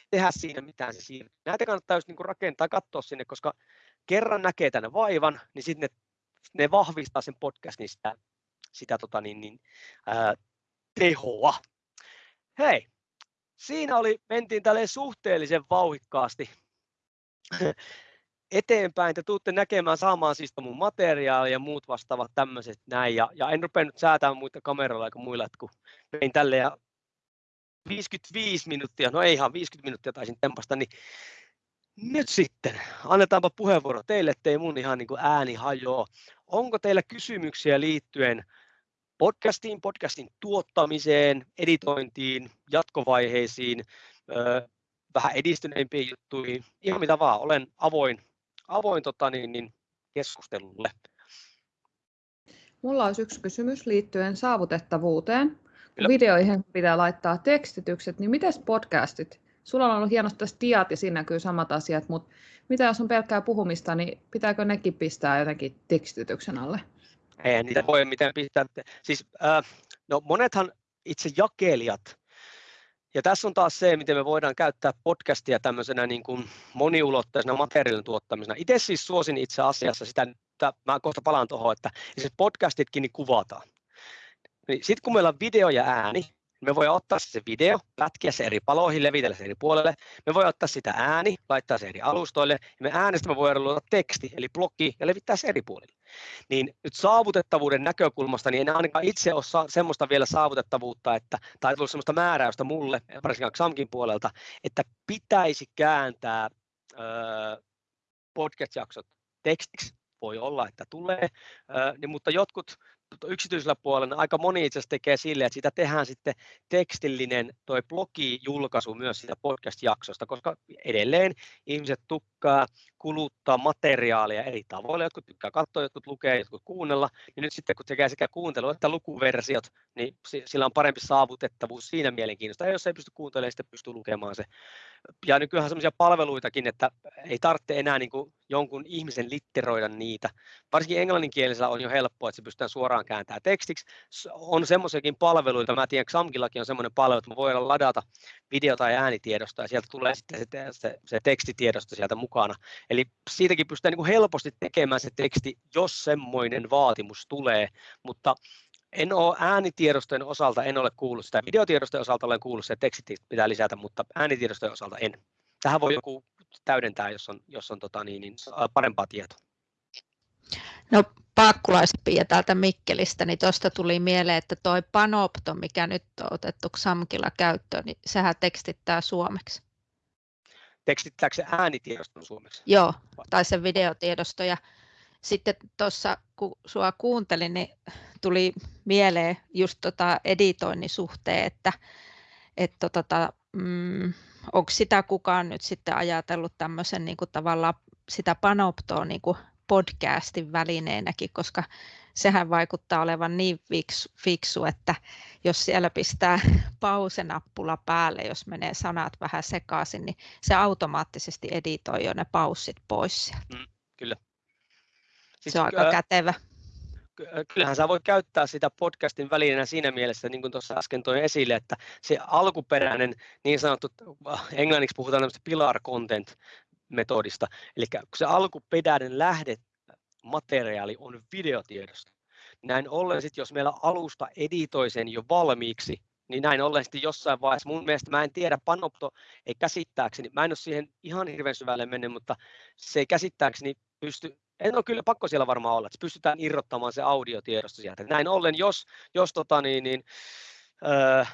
tehdä siinä mitään se siirtyy. Näitä kannattaa just niin rakentaa katsoa sinne, koska kerran näkee tänne vaivan, niin sitten ne, ne vahvistaa sen podcastin sitä, sitä tota niin, niin, ää, tehoa. Hei, siinä oli, mentiin tälle suhteellisen vauhikkaasti eteenpäin. Te tuutte näkemään saamaan siis mun materiaalia ja muut vastaavat tämmöiset näin. Ja, ja en rupea nyt säätämään muita kameralla eikä muilla, että kun vein tälle ja 55 minuuttia, no ei ihan 50 minuuttia taisin tempasta, niin nyt sitten annetaanpa puheenvuoro teille, ettei mun ihan niin kuin ääni hajoa. Onko teillä kysymyksiä liittyen podcastiin, podcastin tuottamiseen, editointiin, jatkovaiheisiin, vähän edistyneimpiin juttuihin, ihan mitä vaan. Olen avoin, avoin tota, niin, niin, keskustelulle.
Mulla olisi yksi kysymys liittyen saavutettavuuteen. Kyllä. Videoihin pitää laittaa tekstitykset, niin miten podcastit? Sulla on ollut hienosti tässä diat ja siinä näkyy samat asiat, mutta mitä jos on pelkkää puhumista, niin pitääkö nekin pistää jotenkin tekstityksen alle?
Ei niitä voi mitään pistää. Siis, äh, no monethan itse jakelijat, ja tässä on taas se, miten me voidaan käyttää podcastia tämmöisenä niin kuin moniulotteisena materiaalin tuottamisena. Itse siis suosin itse asiassa sitä, että mä kohta palaan tuohon, että siis podcastitkin niin kuvataan. Niin Sitten kun meillä on video ja ääni, me voi ottaa se video, pätkiä se eri paloihin, levitellä se eri puolelle. Me voi ottaa sitä ääni, laittaa se eri alustoille. Ja me äänestä me voidaan luoda teksti, eli blogi, ja levittää se eri puolille. Niin nyt saavutettavuuden näkökulmasta, niin en ainakaan itse ole semmoista vielä saavutettavuutta, että, tai tullut semmoista määräystä mulle, varsinkin Xamkin puolelta, että pitäisi kääntää öö, podcast-jaksot tekstiksi. Voi olla, että tulee, öö, niin, mutta jotkut yksityisellä puolella aika moni itse asiassa tekee silleen, että siitä tehdään sitten tekstillinen toi blogi-julkaisu myös siitä podcast-jaksosta, koska edelleen ihmiset tukkaa kuluttaa materiaalia eri tavoilla. Jotkut tykkää katsoa, jotkut lukee, jotkut kuunnella. Ja nyt sitten kun tekee sekä kuuntelu että lukuversiot, niin sillä on parempi saavutettavuus siinä mielenkiinnosta. Ja jos ei pysty kuuntelemaan, sitten pystyy lukemaan se. Ja nykyään sellaisia palveluitakin, että ei tarvitse enää niin kuin jonkun ihmisen litteroida niitä. Varsinkin englanninkielisellä on jo helppoa, että se pystytään suoraan kääntämään tekstiksi. On semmoisiakin palveluita, mä tiedän, Xamkillakin on semmoinen palvelu, että voidaan ladata video- tai äänitiedosta ja sieltä tulee sitten se, se, se tekstitiedosto sieltä mukana. Eli siitäkin pystytään niin kuin helposti tekemään se teksti, jos semmoinen vaatimus tulee, mutta en ole äänitiedostojen osalta, en ole kuullut sitä. Videotiedostojen osalta olen kuullut, että tekstit pitää lisätä, mutta äänitiedostojen osalta en. Tähän voi joku täydentää, jos on, jos on tota niin, niin parempaa tietoa.
No paakkulaispia täältä Mikkelistä, niin tuosta tuli mieleen, että tuo Panopto, mikä nyt on otettu Samkilla käyttöön, niin sehän tekstittää suomeksi
tekstittääkö se äänitiedoston suomeksi?
Joo, tai se videotiedosto. Ja sitten tuossa, kun sua kuuntelin, niin tuli mieleen just tota editoinnin suhteen, että, että tota, mm, onko sitä kukaan nyt sitten ajatellut tämmöisen niin tavallaan sitä panoptoa niin podcastin välineenäkin, koska sehän vaikuttaa olevan niin fiksu, fiksu, että jos siellä pistää pausenappula päälle, jos menee sanat vähän sekaisin, niin se automaattisesti editoi jo ne paussit pois sieltä. Mm,
kyllä.
Siis, se on aika ää, kätevä.
Kyllähän sä voit käyttää sitä podcastin välineenä siinä mielessä, niin kuin tuossa äsken toin esille, että se alkuperäinen niin sanottu, englanniksi puhutaan tämmöistä pilar content metodista, eli kun se alkuperäinen lähde materiaali on videotiedosto. Näin ollen, sit, jos meillä alusta editoi sen jo valmiiksi, niin näin ollen sitten jossain vaiheessa, mun mielestä mä en tiedä, Panopto ei käsittääkseni, mä en ole siihen ihan hirveän syvälle mennyt, mutta se ei käsittääkseni pysty, en ole kyllä pakko siellä varmaan olla, että pystytään irrottamaan se audiotiedosto sieltä. Näin ollen, jos, jos tota niin, niin, öö,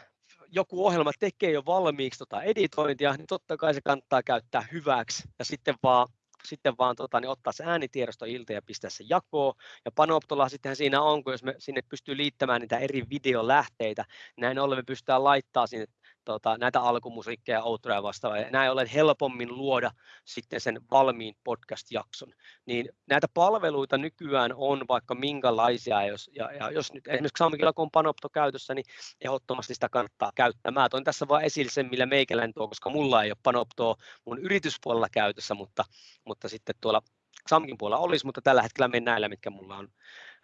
joku ohjelma tekee jo valmiiksi tota editointia, niin totta kai se kannattaa käyttää hyväksi ja sitten vaan sitten vaan tota, niin ottaa se äänitiedosto ilta ja pistää se jakoon. Ja Panoptolla sittenhän siinä on, kun jos me sinne pystyy liittämään niitä eri videolähteitä, näin ollen me pystytään laittaa sinne tota, näitä alkumusiikkeja, outroja ja vastaavaa. Ja näin ollen helpommin luoda sitten sen valmiin podcast-jakson. Niin näitä palveluita nykyään on vaikka minkälaisia, jos, ja, ja jos nyt esimerkiksi Samkilla kun on Panopto käytössä, niin ehdottomasti sitä kannattaa käyttää. Mä toin tässä vain esille sen, millä meikäläinen tuo, koska mulla ei ole Panoptoa mun yrityspuolella käytössä, mutta, mutta sitten tuolla Samkin puolella olisi, mutta tällä hetkellä mennään näillä, mitkä mulla on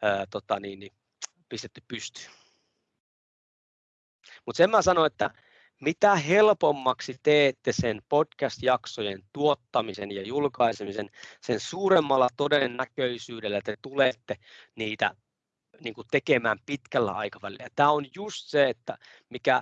ää, tota, niin, niin, pistetty pystyyn. Mutta sen mä sanoin, että mitä helpommaksi teette sen podcast-jaksojen tuottamisen ja julkaisemisen, sen suuremmalla todennäköisyydellä te tulette niitä niin kuin tekemään pitkällä aikavälillä. Tämä on just se, että mikä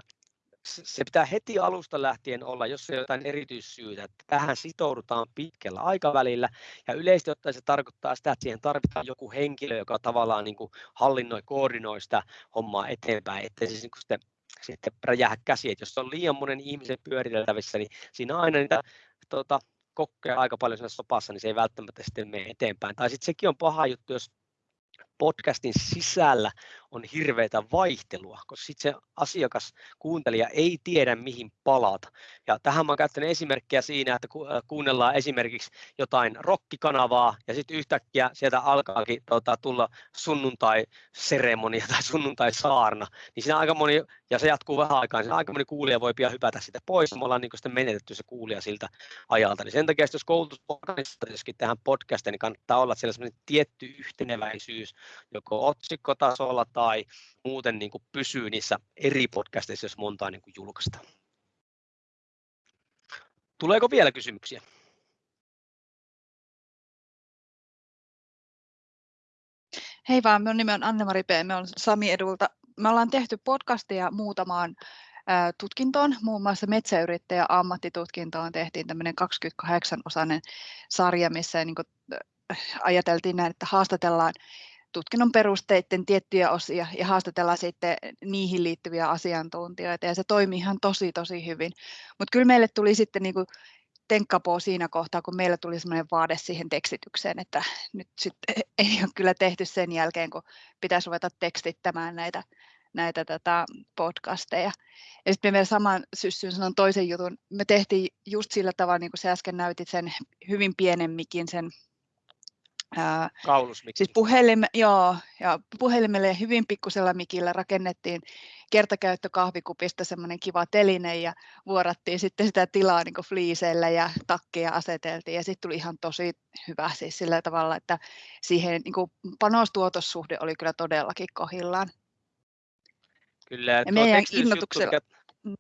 se pitää heti alusta lähtien olla, jos ei jotain erityissyytä, että tähän sitoudutaan pitkällä aikavälillä. Ja yleisesti ottaen se tarkoittaa sitä, että siihen tarvitaan joku henkilö, joka tavallaan niin kuin hallinnoi, koordinoi sitä hommaa eteenpäin, ettei siis niin kuin sitten sitten räjähä käsi, että jos on liian monen ihmisen pyöriteltävissä, niin siinä on aina niitä tuota, kokkeja aika paljon siinä sopassa, niin se ei välttämättä sitten mene eteenpäin. Tai sitten sekin on paha juttu, jos podcastin sisällä on hirveätä vaihtelua, koska sitten se asiakas, kuuntelija ei tiedä mihin palata. Ja tähän mä oon käyttänyt esimerkkejä siinä, että äh, kuunnellaan esimerkiksi jotain rokkikanavaa ja sitten yhtäkkiä sieltä alkaakin tota, tulla sunnuntai-seremonia tai sunnuntai-saarna, niin siinä aika moni, ja se jatkuu vähän aikaa, niin aika moni kuulija voi pian hypätä sitä pois, me ollaan niin sitten menetetty se kuulija siltä ajalta. Niin sen takia, jos koulutusorganisaatiossakin tähän podcastiin, niin kannattaa olla siellä tietty yhteneväisyys, joko otsikkotasolla tai muuten niin kuin pysyy niissä eri podcasteissa, jos montaa niin julkaistaan. Tuleeko vielä kysymyksiä?
Hei vaan, minun nimi on Anne-Mari P. Me on Sami Edulta. Me ollaan tehty podcastia muutamaan tutkintoon, muun muassa metsäyrittäjä ammattitutkintoon tehtiin tämmöinen 28-osainen sarja, missä niin ajateltiin näin, että haastatellaan tutkinnon perusteiden tiettyjä osia ja haastatellaan sitten niihin liittyviä asiantuntijoita ja se toimii ihan tosi tosi hyvin. Mutta kyllä meille tuli sitten niinku tenkkapoo siinä kohtaa, kun meillä tuli sellainen vaade siihen tekstitykseen, että nyt sitten ei ole kyllä tehty sen jälkeen, kun pitäisi ruveta tekstittämään näitä, näitä tätä podcasteja. Ja sitten me vielä saman syssyn sanon toisen jutun. Me tehtiin just sillä tavalla, niin kuin sä äsken näytit sen hyvin pienen mikin, sen
Kaulusmikki.
Siis puhelim, joo, ja puhelimelle hyvin pikkusella mikillä rakennettiin kertakäyttö kahvikupista semmoinen kiva teline ja vuorattiin sitten sitä tilaa niin fliiseillä ja takkia aseteltiin ja sitten tuli ihan tosi hyvä siis sillä tavalla, että siihen niin panostuotossuhde oli kyllä todellakin kohillaan.
Kyllä, ja meidän innotuksella... Mm.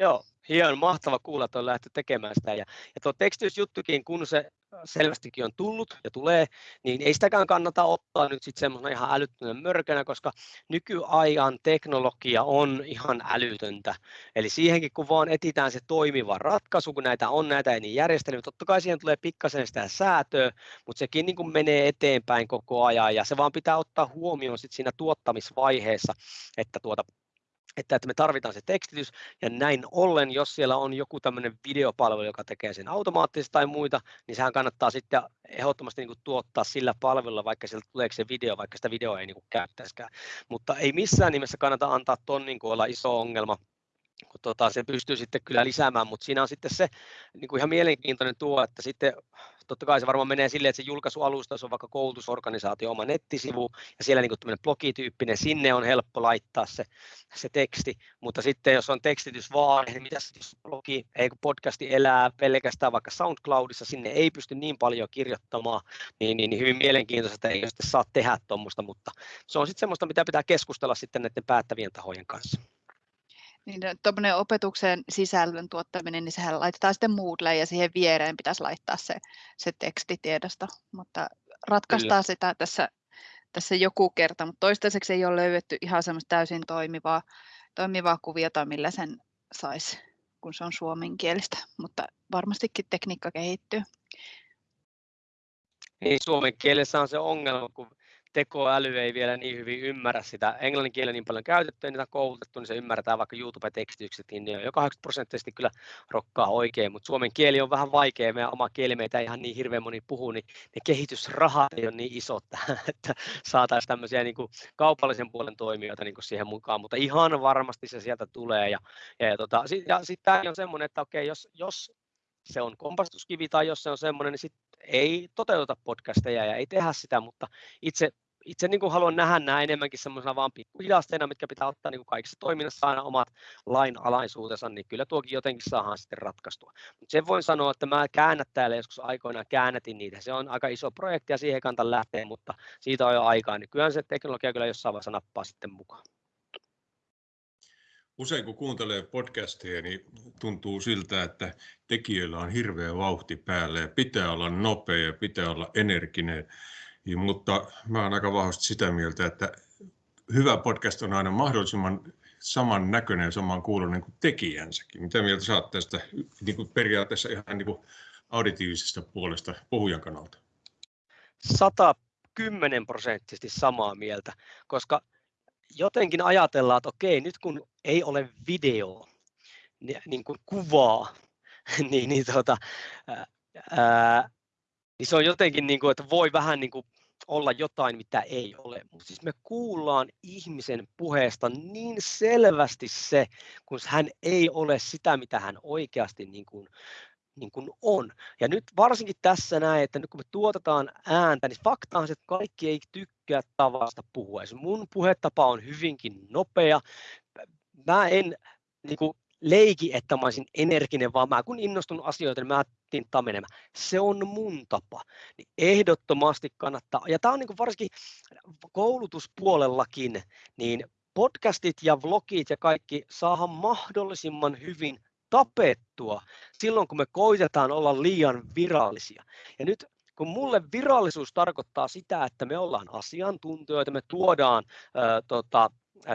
Joo, hieno, mahtava kuulla, että on lähty tekemään sitä. Ja, ja tuo tekstitysjuttukin, kun se selvästikin on tullut ja tulee, niin ei sitäkään kannata ottaa nyt sitten semmoisena ihan älyttömän mörkönä, koska nykyajan teknologia on ihan älytöntä. Eli siihenkin, kun vaan etitään se toimiva ratkaisu, kun näitä on näitä eri järjestelmiä, totta kai siihen tulee pikkasen sitä säätöä, mutta sekin niin kuin menee eteenpäin koko ajan ja se vaan pitää ottaa huomioon sit siinä tuottamisvaiheessa, että tuota, että, että me tarvitaan se tekstitys, ja näin ollen, jos siellä on joku tämmöinen videopalvelu, joka tekee sen automaattisesti tai muita, niin sehän kannattaa sitten ehdottomasti niin kuin tuottaa sillä palvelulla, vaikka sieltä tulee se video, vaikka sitä videoa ei niin kuin käyttäisikään. Mutta ei missään nimessä kannata antaa ton niin kuin olla iso ongelma, kun tota, se pystyy sitten kyllä lisäämään, mutta siinä on sitten se niin kuin ihan mielenkiintoinen tuo, että sitten totta kai se varmaan menee silleen, että se julkaisualusta on vaikka koulutusorganisaatio oma nettisivu ja siellä niin kuin blogityyppinen, sinne on helppo laittaa se, se teksti, mutta sitten jos on tekstitys vaan, niin mitä jos blogi, ei kun podcasti elää pelkästään vaikka SoundCloudissa, sinne ei pysty niin paljon kirjoittamaan, niin, niin, niin hyvin mielenkiintoista, että ei sitten saa tehdä tuommoista, mutta se on sitten semmoista, mitä pitää keskustella sitten näiden päättävien tahojen kanssa.
Niin tuommoinen opetuksen sisällön tuottaminen, niin sehän laitetaan sitten Moodle ja siihen viereen pitäisi laittaa se, se tekstitiedosto, mutta ratkaistaan Kyllä. sitä tässä, tässä joku kerta, mutta toistaiseksi ei ole löydetty ihan semmoista täysin toimivaa, toimivaa kuviota, millä sen saisi, kun se on suomenkielistä, mutta varmastikin tekniikka kehittyy.
Niin, suomen kielessä on se ongelma, kun tekoäly ei vielä niin hyvin ymmärrä sitä. Englannin kieli niin paljon käytetty ja niitä on koulutettu, niin se ymmärretään vaikka YouTube-tekstitykset, niin ne on jo 80 prosenttisesti kyllä rokkaa oikein, mutta suomen kieli on vähän vaikea, meidän oma kieli meitä ihan niin hirveän moni puhuu, niin ne kehitysrahat ei ole niin isot että saataisiin tämmöisiä niin kuin kaupallisen puolen toimijoita niin kuin siihen mukaan, mutta ihan varmasti se sieltä tulee. Ja, ja, ja, tota, ja sitten tämä on semmoinen, että okei, jos, jos se on kompastuskivi tai jos se on semmoinen, niin sit ei toteuteta podcasteja ja ei tehdä sitä, mutta itse itse niin kuin haluan nähdä nämä enemmänkin semmoisena vaan pikkuhidasteina, mitkä pitää ottaa niin kuin kaikissa toiminnassa aina omat lainalaisuutensa, niin kyllä tuokin jotenkin saadaan sitten ratkaistua. Mutta sen voin sanoa, että mä käännät täällä joskus aikoinaan käännätin niitä. Se on aika iso projekti ja siihen kantan lähteä, mutta siitä on jo aikaa, niin kyllä se teknologia kyllä jossain vaiheessa nappaa sitten mukaan.
Usein kun kuuntelee podcasteja, niin tuntuu siltä, että tekijöillä on hirveä vauhti päällä ja pitää olla nopea ja pitää olla energinen. Niin, mutta mä olen aika vahvasti sitä mieltä, että hyvä podcast on aina mahdollisimman saman näköinen ja saman kuulonen kuin tekijänsäkin. Mitä mieltä saat tästä niin kuin periaatteessa ihan niin kuin auditiivisesta puolesta puhujan kannalta?
110 prosenttisesti samaa mieltä, koska jotenkin ajatellaan, että okei, nyt kun ei ole video, niin kuin kuvaa, niin, niin, tota, ää, niin se on jotenkin, niin kuin, että voi vähän niin kuin olla jotain, mitä ei ole. Mutta siis me kuullaan ihmisen puheesta niin selvästi se, kun hän ei ole sitä, mitä hän oikeasti niin kuin, niin kuin on. Ja nyt varsinkin tässä näin, että nyt kun me tuotetaan ääntä, niin fakta on se, että kaikki ei tykkää tavasta puhua. mun puhetapa on hyvinkin nopea. Mä en niin kuin, leiki, että mä olisin energinen, vaan mä kun innostun asioita, niin mä tinttaan menemään. Se on mun tapa. Niin ehdottomasti kannattaa. Ja tämä on niin varsinkin koulutuspuolellakin, niin podcastit ja vlogit ja kaikki saahan mahdollisimman hyvin tapettua silloin, kun me koitetaan olla liian virallisia. Ja nyt kun mulle virallisuus tarkoittaa sitä, että me ollaan asiantuntijoita, me tuodaan ää, tota,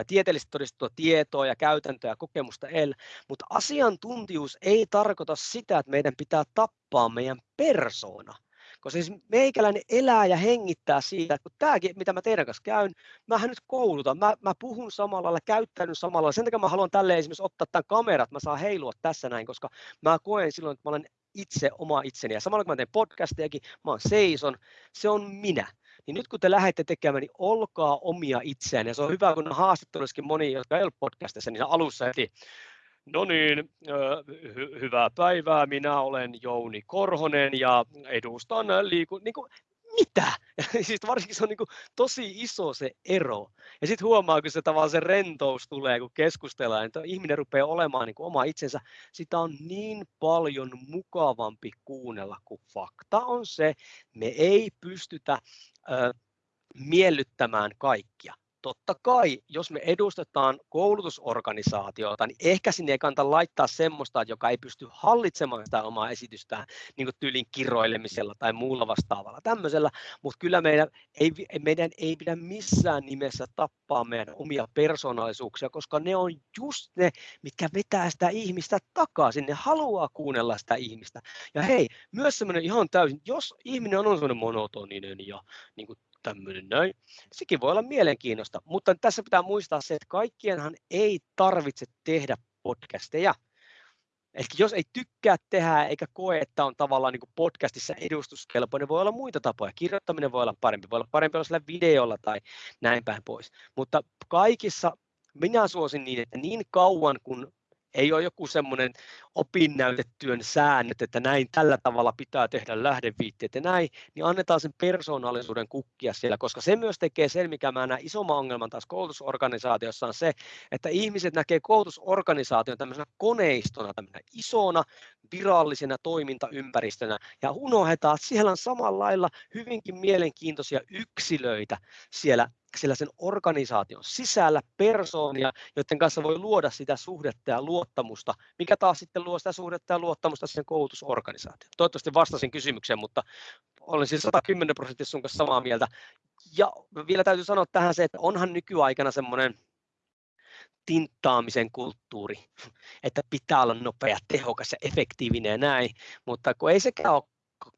tieteellisesti todistettua tietoa ja käytäntöä ja kokemusta el, mutta asiantuntijuus ei tarkoita sitä, että meidän pitää tappaa meidän persoona. Koska siis meikäläinen elää ja hengittää siitä, että tämäkin, mitä mä teidän kanssa käyn, mähän nyt koulutan, mä, mä puhun samalla lailla, käyttäydyn samalla lailla. Sen takia mä haluan tälle esimerkiksi ottaa tämän kameran, että mä saan heilua tässä näin, koska mä koen silloin, että mä olen itse oma itseni. Ja samalla kun mä teen podcastejakin, mä oon seison, se on minä niin nyt kun te lähdette tekemään, niin olkaa omia itseään. Ja se on hyvä, kun haastattelussakin moni, jotka ei ole podcastissa, niin alussa heti, no niin, hy- hyvää päivää, minä olen Jouni Korhonen ja edustan liiku... Niin kuin, mitä? siis varsinkin se on niin kuin tosi iso se ero. Ja sitten huomaa, kun se tavallaan se rentous tulee, kun keskustellaan, että ihminen rupeaa olemaan niin kuin oma itsensä. Sitä on niin paljon mukavampi kuunnella, kuin fakta on se, me ei pystytä ö, miellyttämään kaikkia totta kai, jos me edustetaan koulutusorganisaatiota, niin ehkä sinne ei kannata laittaa semmoista, joka ei pysty hallitsemaan sitä omaa esitystään niin tyylin kiroilemisella tai muulla vastaavalla tämmöisellä, mutta kyllä meidän ei, meidän ei pidä missään nimessä tappaa meidän omia persoonallisuuksia, koska ne on just ne, mitkä vetää sitä ihmistä takaisin, ne haluaa kuunnella sitä ihmistä. Ja hei, myös semmoinen ihan täysin, jos ihminen on semmoinen monotoninen ja niin kuin tämmöinen näin. Sekin voi olla mielenkiinnosta, mutta tässä pitää muistaa se, että kaikkienhan ei tarvitse tehdä podcasteja. Eli jos ei tykkää tehdä eikä koe, että on tavallaan niin podcastissa edustuskelpoinen, voi olla muita tapoja. Kirjoittaminen voi olla parempi, voi olla parempi olla sillä videolla tai näin päin pois. Mutta kaikissa minä suosin niin, että niin kauan kun ei ole joku semmoinen opinnäytetyön säännöt, että näin tällä tavalla pitää tehdä lähdeviitteet ja näin, niin annetaan sen persoonallisuuden kukkia siellä, koska se myös tekee sen, mikä mä näen isomman ongelman taas koulutusorganisaatiossa on se, että ihmiset näkee koulutusorganisaation tämmöisenä koneistona, tämmöisenä isona virallisena toimintaympäristönä ja unohdetaan, että siellä on samalla lailla hyvinkin mielenkiintoisia yksilöitä siellä siellä sen organisaation sisällä persoonia, joiden kanssa voi luoda sitä suhdetta ja luottamusta, mikä taas sitten luo sitä suhdetta ja luottamusta sen koulutusorganisaatioon. Toivottavasti vastasin kysymykseen, mutta olen siis 110 prosenttia sun kanssa samaa mieltä. Ja vielä täytyy sanoa tähän se, että onhan nykyaikana semmoinen tinttaamisen kulttuuri, että pitää olla nopea, tehokas ja efektiivinen ja näin, mutta kun ei sekään ole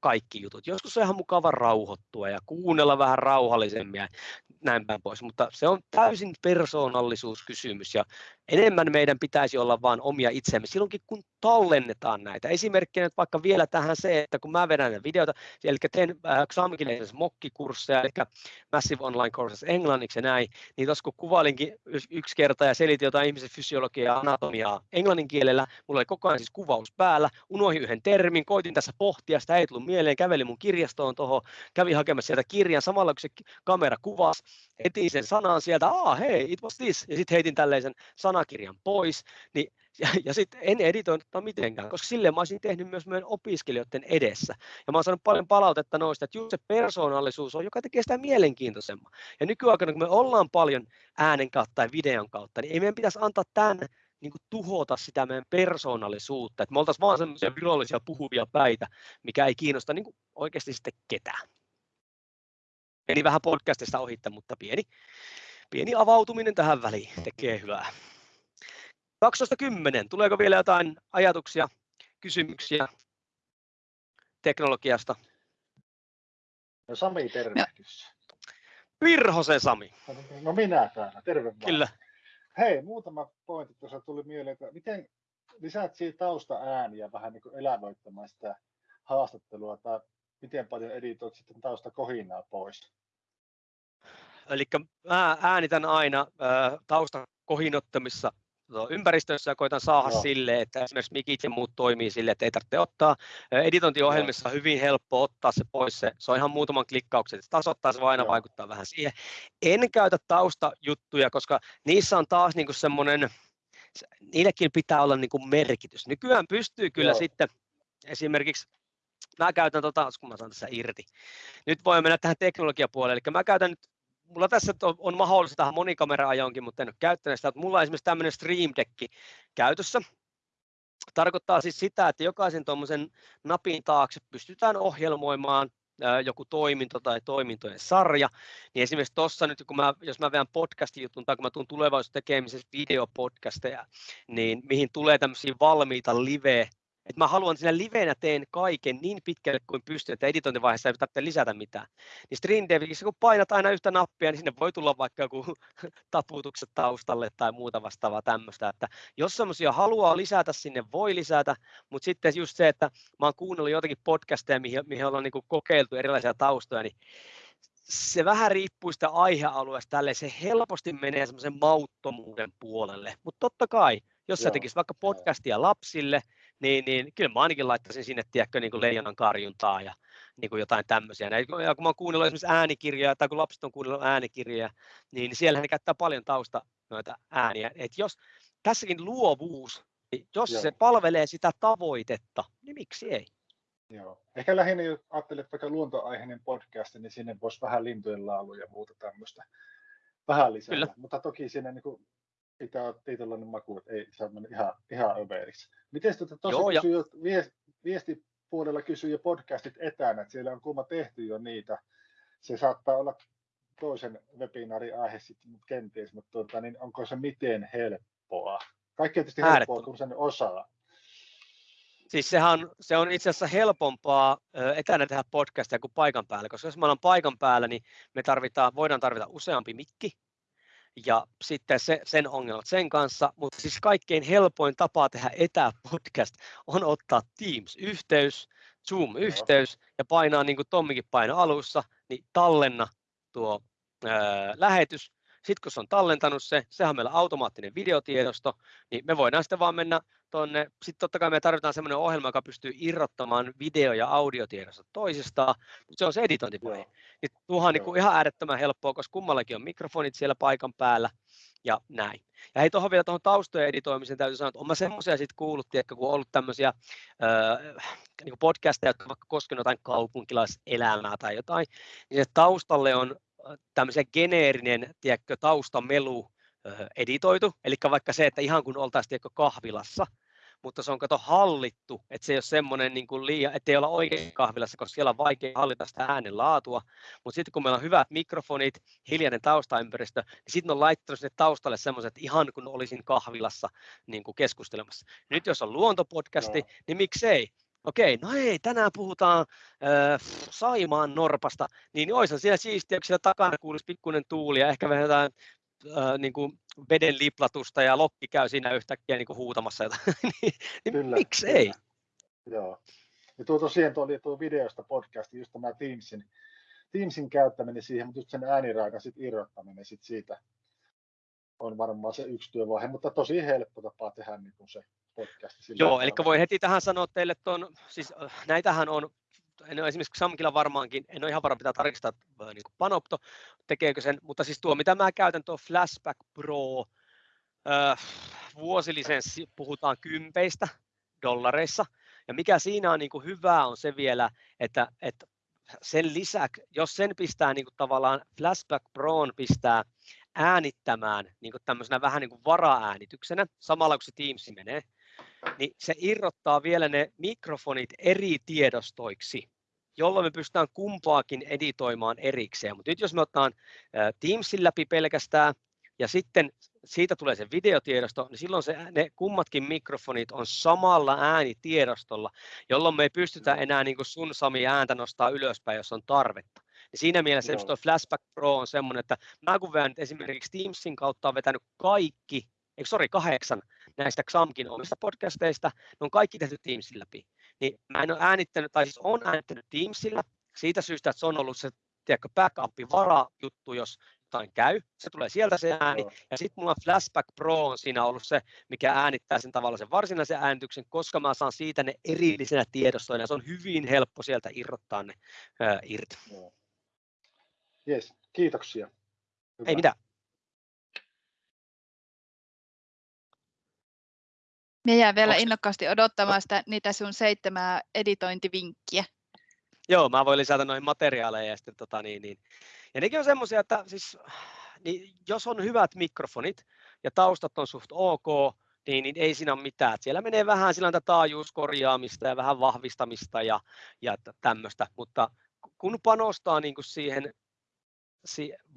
kaikki jutut. Joskus on ihan mukava rauhoittua ja kuunnella vähän rauhallisemmin ja näin päin pois, mutta se on täysin persoonallisuuskysymys ja enemmän meidän pitäisi olla vain omia itsemme silloinkin, kun tallennetaan näitä. Esimerkkinä nyt vaikka vielä tähän se, että kun mä vedän videoita, eli teen äh, mokkikursseja, eli Massive Online Courses englanniksi ja näin, niin tuossa kun kuvailinkin yksi kerta ja selitin jotain ihmisen fysiologiaa ja anatomiaa englannin kielellä, mulla oli koko ajan siis kuvaus päällä, unohin yhden termin, koitin tässä pohtia, sitä ei tullut mieleen, kävelin mun kirjastoon tuohon, kävin hakemassa sieltä kirjan, samalla kun se kamera kuvasi, etin sen sanan sieltä, ah hei, it was this, ja sitten heitin tällaisen sanakirjan pois, niin ja, ja sitten en editoinut mitenkään, koska silleen mä olisin tehnyt myös meidän opiskelijoiden edessä. Ja mä oon saanut paljon palautetta noista, että just se persoonallisuus on, joka tekee sitä mielenkiintoisemman. Ja nykyaikana, kun me ollaan paljon äänen kautta tai videon kautta, niin ei meidän pitäisi antaa tämän niin kuin tuhota sitä meidän persoonallisuutta, että me oltaisiin vaan sellaisia virallisia puhuvia päitä, mikä ei kiinnosta niin kuin oikeasti sitten ketään. Eli vähän podcastista ohitta, mutta pieni, pieni avautuminen tähän väliin tekee hyvää. 12.10. Tuleeko vielä jotain ajatuksia, kysymyksiä teknologiasta?
No Sami, tervehdys.
Virhosen Sami.
No minä täällä, terve vaan.
Kyllä.
Hei, muutama pointti tuossa tuli mieleen, että miten lisäät siitä tausta ääniä vähän niin kuin elävöittämään sitä haastattelua, tai miten paljon editoit sitten tausta kohinaa pois?
Eli mä äänitän aina tausta kohinottamissa ympäristössä ja koitan saada no. sille, että esimerkiksi mikit ja muut toimii sille, että ei tarvitse ottaa. Editointiohjelmissa on hyvin helppo ottaa se pois, se, se on ihan muutaman klikkauksen, se tasoittaa, se aina no. vaikuttaa vähän siihen. En käytä taustajuttuja, koska niissä on taas niin semmoinen, niillekin pitää olla niin kuin merkitys. Nykyään pystyy kyllä no. sitten esimerkiksi mä käytän, tota, kun mä saan tässä irti. Nyt voi mennä tähän teknologiapuolelle, eli mä käytän nyt mulla tässä on, on mahdollista tähän monikamera-ajonkin, mutta en ole käyttänyt sitä. Mulla on esimerkiksi tämmöinen Stream Deck käytössä. Tarkoittaa siis sitä, että jokaisen tuommoisen napin taakse pystytään ohjelmoimaan joku toiminto tai toimintojen sarja, niin esimerkiksi tuossa nyt, kun mä, jos mä vedän podcast-jutun tai kun mä tuun tulevaisuudessa tekemisessä videopodcasteja, niin mihin tulee tämmöisiä valmiita live että mä haluan siinä livenä teen kaiken niin pitkälle kuin pystyn, että editointivaiheessa ei tarvitse lisätä mitään. Niin Stream Devikissä, kun painat aina yhtä nappia, niin sinne voi tulla vaikka joku taputukset taustalle tai muuta vastaavaa tämmöistä. Että jos semmoisia haluaa lisätä, sinne voi lisätä, mutta sitten just se, että mä oon kuunnellut jotakin podcasteja, mihin, mihin ollaan niin kokeiltu erilaisia taustoja, niin se vähän riippuu sitä aihealueesta tälle, se helposti menee semmoisen mauttomuuden puolelle. Mutta totta kai, jos sä tekisit vaikka podcastia lapsille, niin, niin kyllä mä ainakin laittaisin sinne, tiedätkö, niin kuin leijonan karjuntaa ja niin kuin jotain tämmöisiä. Ja kun mä oon kuunnellut esimerkiksi äänikirjoja, tai kun lapset on kuunnellut äänikirjoja, niin siellä ne käyttää paljon tausta noita ääniä. Et jos tässäkin luovuus, niin jos Joo. se palvelee sitä tavoitetta, niin miksi ei?
Joo. Ehkä lähinnä, jos ajattelet vaikka luontoaiheinen podcast, niin sinne voisi vähän lintujen laulu ja muuta tämmöistä vähän lisää. Kyllä. Mutta toki siinä niin kuin pitää olla tietynlainen maku, että ei saa mennä ihan, ihan överiksi. Miten tuota, tuossa kysyy, ja... viest, viestipuolella kysyy jo podcastit etänä, että siellä on kuuma tehty jo niitä. Se saattaa olla toisen webinaarin aihe sitten, kenties, mutta tuota, niin onko se miten helppoa? Kaikki on tietysti helppoa, kun sen osaa.
Siis sehän, se on itse asiassa helpompaa etänä tehdä podcastia kuin paikan päällä, koska jos me ollaan paikan päällä, niin me tarvitaan, voidaan tarvita useampi mikki, ja sitten se, sen ongelmat sen kanssa, mutta siis kaikkein helpoin tapa tehdä etäpodcast on ottaa Teams-yhteys, Zoom-yhteys ja painaa niin kuin Tommikin paino alussa, niin tallenna tuo ää, lähetys. Sitten kun se on tallentanut se, sehän on meillä automaattinen videotiedosto, niin me voidaan sitten vaan mennä tuonne. Sitten totta kai me tarvitaan sellainen ohjelma, joka pystyy irrottamaan video- ja audiotiedostot toisistaan, mutta se on se editointivaihe. Niin tuohan on niin ihan äärettömän helppoa, koska kummallakin on mikrofonit siellä paikan päällä ja näin. Ja hei, tuohon vielä tuohon taustojen editoimiseen täytyy sanoa, että olen semmoisia sitten kuullut, tiedätkö, kun on ollut tämmöisiä äh, niin podcasteja, jotka vaikka koskenut jotain kaupunkilaiselämää tai jotain, niin se taustalle on tämmöisen geneerinen tiedätkö, taustamelu editoitu, eli vaikka se, että ihan kun oltaisiin tiedätkö, kahvilassa, mutta se on kato hallittu, että se ei ole semmoinen niin kuin liian, ettei olla oikein kahvilassa, koska siellä on vaikea hallita sitä äänen laatua, mutta sitten kun meillä on hyvät mikrofonit, hiljainen taustaympäristö, niin sitten on laittanut sinne taustalle semmoiset ihan kun olisin kahvilassa niin kuin keskustelemassa. Nyt jos on luontopodcasti, no. niin miksei? Okei, no ei, tänään puhutaan äh, Saimaan norpasta, niin olisihan siellä siistiä, kun siellä takana kuulisi pikkuinen tuuli ja ehkä vähän jotain äh, niin kuin veden liplatusta ja lokki käy siinä yhtäkkiä niin kuin huutamassa jotain, niin, niin kyllä, miksi kyllä. ei?
Joo. Ja tuo tosiaan tuo oli tuo videosta podcasti, just tämä Teamsin, Teamsin käyttäminen siihen, mutta just sen ääniraidan sit irrottaminen sit siitä on varmaan se yksi työvaihe, mutta tosi helppo tapa tehdä niin kuin se podcast.
Joo, eli voi heti tähän sanoa teille, että on, siis näitähän on en ole esimerkiksi Samkilla varmaankin, en ole ihan varma, pitää tarkistaa niin kuin Panopto, tekeekö sen, mutta siis tuo, mitä mä käytän, tuo Flashback Pro, äh, vuosilisenssi, puhutaan kympeistä dollareissa, ja mikä siinä on niin kuin hyvää on se vielä, että, että sen lisäksi, jos sen pistää niin kuin tavallaan Flashback Proon pistää äänittämään niin kuin tämmöisenä vähän niin kuin varaäänityksenä, samalla kun se Teams menee, niin se irrottaa vielä ne mikrofonit eri tiedostoiksi, jolloin me pystytään kumpaakin editoimaan erikseen. Mutta nyt jos me otetaan Teamsin läpi pelkästään ja sitten siitä tulee se videotiedosto, niin silloin se, ne kummatkin mikrofonit on samalla äänitiedostolla, jolloin me ei pystytä enää niin kuin sun Sami ääntä nostaa ylöspäin, jos on tarvetta. Ja siinä mielessä no. tuo Flashback Pro on semmoinen, että mä kun vedän esimerkiksi Teamsin kautta on vetänyt kaikki, eikö sori, kahdeksan näistä Xamkin omista podcasteista, ne on kaikki tehty Teamsin läpi. Niin mä en ole äänittänyt, tai siis on äänittänyt Teamsilla siitä syystä, että se on ollut se tiedätkö, backup vara-juttu, jos jotain käy, se tulee sieltä se ääni, ja sitten mulla on Flashback Pro on siinä ollut se, mikä äänittää sen tavalla sen varsinaisen äänityksen, koska mä saan siitä ne erillisenä tiedostoina, ja se on hyvin helppo sieltä irrottaa ne ää, irti.
Yes, kiitoksia.
Hyvä. Ei mitään.
Me jää vielä Onks... innokkaasti odottamaan sitä, niitä sun seitsemää editointivinkkiä.
Joo, mä voin lisätä noihin materiaaleja ja sitten tota niin, niin. Ja nekin on semmoisia, että siis, niin jos on hyvät mikrofonit ja taustat on suht ok, niin, niin ei siinä ole mitään. Siellä menee vähän sillä taajuuskorjaamista ja vähän vahvistamista ja, ja tämmöistä, mutta kun panostaa niin kuin siihen,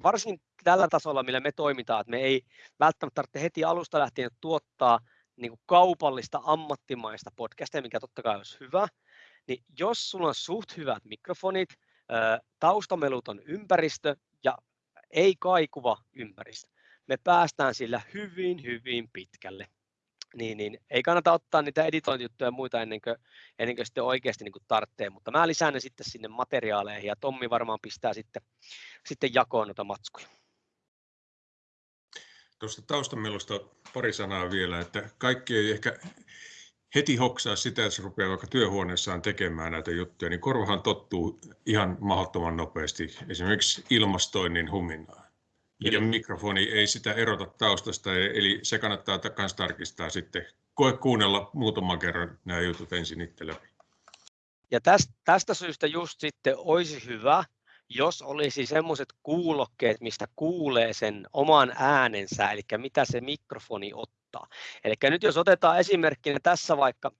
varsinkin tällä tasolla, millä me toimitaan, että me ei välttämättä tarvitse heti alusta lähtien tuottaa niin kuin kaupallista ammattimaista podcastia, mikä totta kai olisi hyvä, niin jos sulla on suht hyvät mikrofonit, taustamelut on ympäristö ja ei kaikuva ympäristö, me päästään sillä hyvin, hyvin pitkälle. Niin, niin ei kannata ottaa niitä editointijuttuja ja muita ennen kuin, ennen kuin sitten oikeasti niin kuin tarvitsee, mutta mä lisään ne sitten sinne materiaaleihin ja Tommi varmaan pistää sitten, sitten jakoon noita matskuja.
Tuosta taustamelusta pari sanaa vielä, että kaikki ei ehkä heti hoksaa sitä, että se rupeaa vaikka työhuoneessaan tekemään näitä juttuja, niin korvahan tottuu ihan mahdottoman nopeasti esimerkiksi ilmastoinnin huminaan. Ja mikrofoni ei sitä erota taustasta, eli se kannattaa myös tarkistaa sitten. Koe kuunnella muutaman kerran nämä jutut ensin itse läpi.
Ja tästä, tästä syystä just sitten olisi hyvä, jos olisi semmoiset kuulokkeet, mistä kuulee sen oman äänensä, eli mitä se mikrofoni ottaa. Eli nyt jos otetaan esimerkkinä tässä vaikka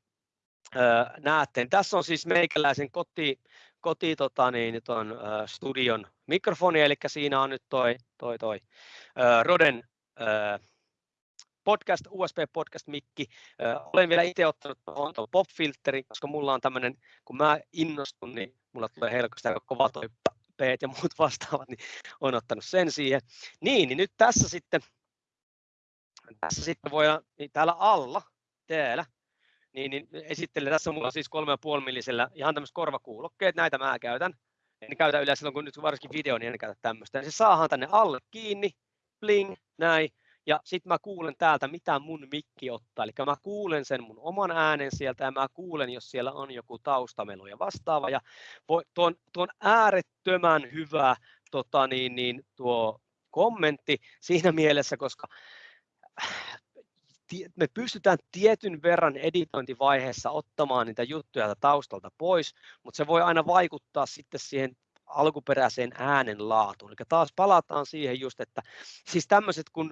näette, niin tässä on siis meikäläisen koti, koti tota niin, ton, studion mikrofoni, eli siinä on nyt toi, toi, toi Roden podcast, USB podcast mikki. Olen vielä itse ottanut tuon pop-filterin, koska mulla on tämmöinen, kun mä innostun, niin mulla tulee helposti aika kova toi P ja muut vastaavat, niin on ottanut sen siihen. Niin, niin nyt tässä sitten, tässä sitten voidaan, niin täällä alla, täällä, niin, niin esittelen, tässä mulla on siis 3,5 millisellä ihan tämmöiset korvakuulokkeet, näitä mä käytän. En käytä yleensä silloin, kun nyt varsinkin video, niin en käytä tämmöistä. se saahan tänne alle kiinni, bling, näin, ja sitten mä kuulen täältä, mitä mun mikki ottaa. Eli mä kuulen sen mun oman äänen sieltä ja mä kuulen, jos siellä on joku taustamelu ja vastaava. Ja tuo, tuo on äärettömän hyvä tota niin, niin, tuo kommentti siinä mielessä, koska me pystytään tietyn verran editointivaiheessa ottamaan niitä juttuja taustalta pois, mutta se voi aina vaikuttaa sitten siihen alkuperäiseen äänen laatuun. Eli taas palataan siihen just, että siis tämmöiset kuin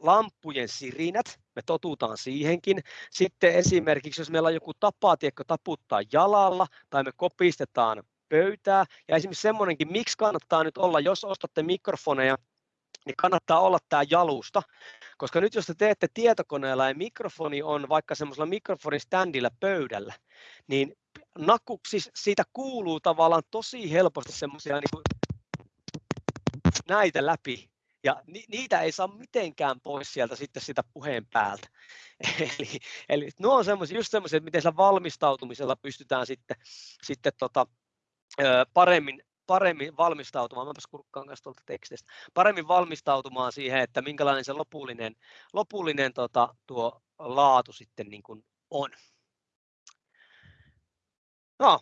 lampujen sirinät, me totutaan siihenkin. Sitten esimerkiksi, jos meillä on joku tapa, tiedätkö, taputtaa jalalla tai me kopistetaan pöytää. Ja esimerkiksi semmoinenkin, miksi kannattaa nyt olla, jos ostatte mikrofoneja, niin kannattaa olla tämä jalusta, koska nyt jos te teette tietokoneella ja mikrofoni on vaikka semmoisella mikrofonistandilla pöydällä, niin naku, siis siitä kuuluu tavallaan tosi helposti semmoisia niin näitä läpi, ja ni, niitä ei saa mitenkään pois sieltä sitten sitä puheen päältä. Eli, eli nuo on semmoisia, just semmoisia, että miten sillä valmistautumisella pystytään sitten, sitten tota, paremmin, paremmin valmistautumaan, mäpäs kurkkaan kanssa tuolta tekstistä, paremmin valmistautumaan siihen, että minkälainen se lopullinen, lopullinen tota, tuo laatu sitten niin kuin on.
No,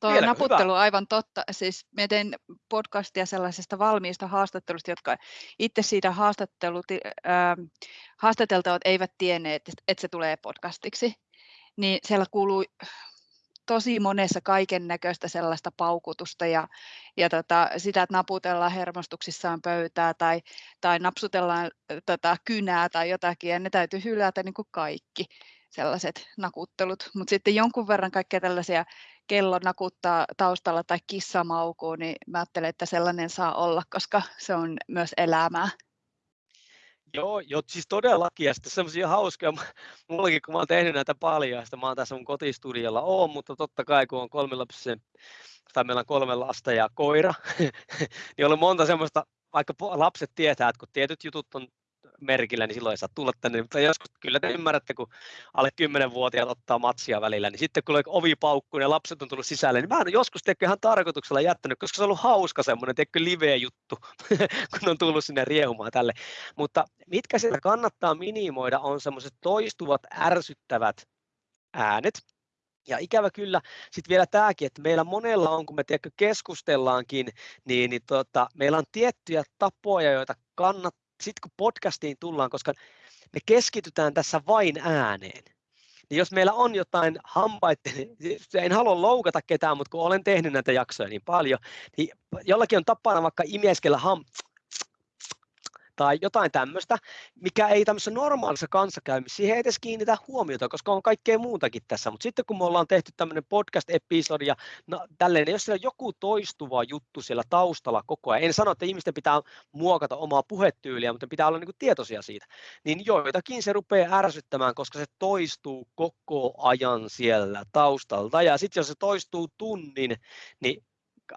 Tuo naputtelu hyvä. aivan totta. Siis me teen podcastia sellaisesta valmiista haastattelusta, jotka itse siitä haastattelut, äh, haastateltavat eivät tienneet, että se tulee podcastiksi. Niin siellä kuuluu tosi monessa kaiken näköistä sellaista paukutusta ja, ja tota, sitä, että naputellaan hermostuksissaan pöytää tai, tai napsutellaan tota, kynää tai jotakin ja ne täytyy hylätä niin kuin kaikki sellaiset nakuttelut. Mutta sitten jonkun verran kaikkea tällaisia kello nakuttaa taustalla tai kissa maukuu, niin mä ajattelen, että sellainen saa olla, koska se on myös elämää.
Joo, jo, siis todellakin, ja sitten semmoisia hauskoja, mullakin kun mä oon tehnyt näitä paljon, ja mä oon tässä mun kotistudiolla, oon, mutta totta kai kun on kolme lapsen, tai meillä on kolme lasta ja koira, niin on monta semmoista, vaikka lapset tietää, että kun tietyt jutut on merkillä, niin silloin ei saa tulla tänne. Mutta joskus kyllä te ymmärrätte, kun alle 10-vuotiaat ottaa matsia välillä, niin sitten kun ovi paukkuu ja lapset on tullut sisälle, niin mä oon joskus teekö ihan tarkoituksella jättänyt, koska se on ollut hauska semmoinen, teekö live-juttu, kun on tullut sinne riehumaan tälle. Mutta mitkä sitä kannattaa minimoida on semmoiset toistuvat ärsyttävät äänet, ja ikävä kyllä, sitten vielä tämäkin, että meillä monella on, kun me tiedätkö, keskustellaankin, niin, niin tota, meillä on tiettyjä tapoja, joita kannattaa sitten kun podcastiin tullaan, koska me keskitytään tässä vain ääneen, niin jos meillä on jotain hampaita, en halua loukata ketään, mutta kun olen tehnyt näitä jaksoja niin paljon, niin jollakin on tapana vaikka imieskellä ham, tai jotain tämmöistä, mikä ei tämmöisessä normaalissa kanssakäymisessä, siihen ei edes kiinnitä huomiota, koska on kaikkea muutakin tässä, mutta sitten kun me ollaan tehty tämmöinen podcast-episodi ja no, tälleen, jos siellä on joku toistuva juttu siellä taustalla koko ajan, en sano, että ihmisten pitää muokata omaa puhetyyliä, mutta pitää olla niin kuin tietoisia siitä, niin joitakin se rupeaa ärsyttämään, koska se toistuu koko ajan siellä taustalta, ja sitten jos se toistuu tunnin, niin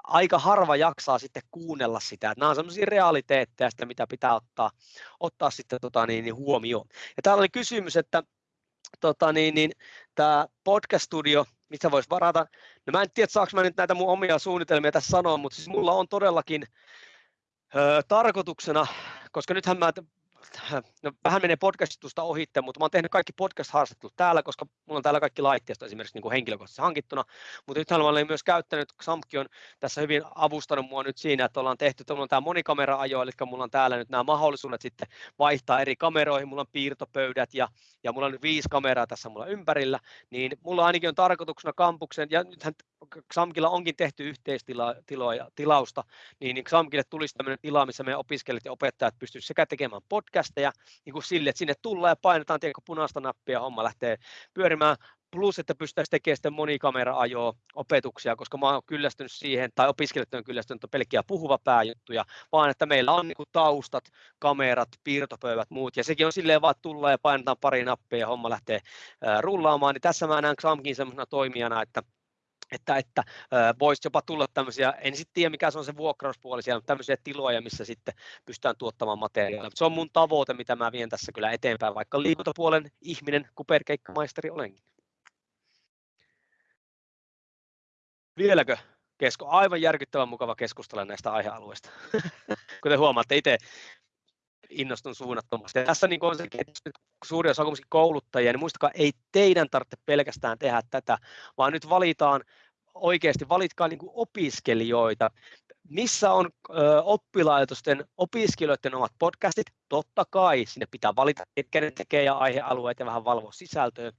aika harva jaksaa sitten kuunnella sitä. Että nämä on sellaisia realiteetteja, sitä, mitä pitää ottaa, ottaa sitten tota, niin, niin huomioon. Ja täällä oli kysymys, että tota, niin, niin, tämä podcast-studio, missä voisi varata. No mä en tiedä, saanko mä nyt näitä mun omia suunnitelmia tässä sanoa, mutta siis mulla on todellakin ö, tarkoituksena, koska nythän mä no, vähän menee podcastusta ohitte, mutta mä oon tehnyt kaikki podcast-haastattelut täällä, koska mulla on täällä kaikki laitteisto esimerkiksi niin kuin henkilökohtaisesti hankittuna, mutta nythän mä olen myös käyttänyt, Samki on tässä hyvin avustanut mua nyt siinä, että ollaan tehty, on tämä monikamera-ajo, eli mulla on täällä nyt nämä mahdollisuudet sitten vaihtaa eri kameroihin, mulla on piirtopöydät ja, ja mulla on nyt viisi kameraa tässä mulla ympärillä, niin mulla ainakin on tarkoituksena kampuksen, ja nythän Xamkilla onkin tehty yhteistilausta, niin, niin Xamkille tulisi tämmöinen tila, missä meidän opiskelijat ja opettajat pystyisivät sekä tekemään podcasteja, niin kuin sille, että sinne tullaan ja painetaan tiedätkö, punaista nappia ja homma lähtee pyörimään, plus että pystyttäisiin tekemään sitten monikamera-ajoa opetuksia, koska mä oon kyllästynyt siihen, tai opiskelijat on kyllästynyt pelkkiä puhuva pääjuttuja, vaan että meillä on niin taustat, kamerat, piirtopöydät, muut, ja sekin on silleen vaan, tullaan ja painetaan pari nappia ja homma lähtee rullaamaan, niin tässä mä näen Xamkin semmoisena toimijana, että että, että voisi jopa tulla tämmöisiä, en sitten tiedä mikä se on se vuokrauspuoli siellä, mutta tämmöisiä tiloja, missä sitten pystytään tuottamaan materiaalia. Se on mun tavoite, mitä mä vien tässä kyllä eteenpäin, vaikka liikuntapuolen ihminen, kuperkeikkamaisteri olenkin. Vieläkö kesko? Aivan järkyttävän mukava keskustella näistä aihealueista. Kuten huomaatte, itse innostun suunnattomasti. Ja tässä niin on se, että suuri osa on kouluttajia, niin muistakaa, ei teidän tarvitse pelkästään tehdä tätä, vaan nyt valitaan oikeasti, valitkaa niin kuin opiskelijoita. Missä on ö, oppilaitosten opiskelijoiden omat podcastit? Totta kai, sinne pitää valita, ketkä ne tekee ja aihealueet ja vähän valvoa sisältöä.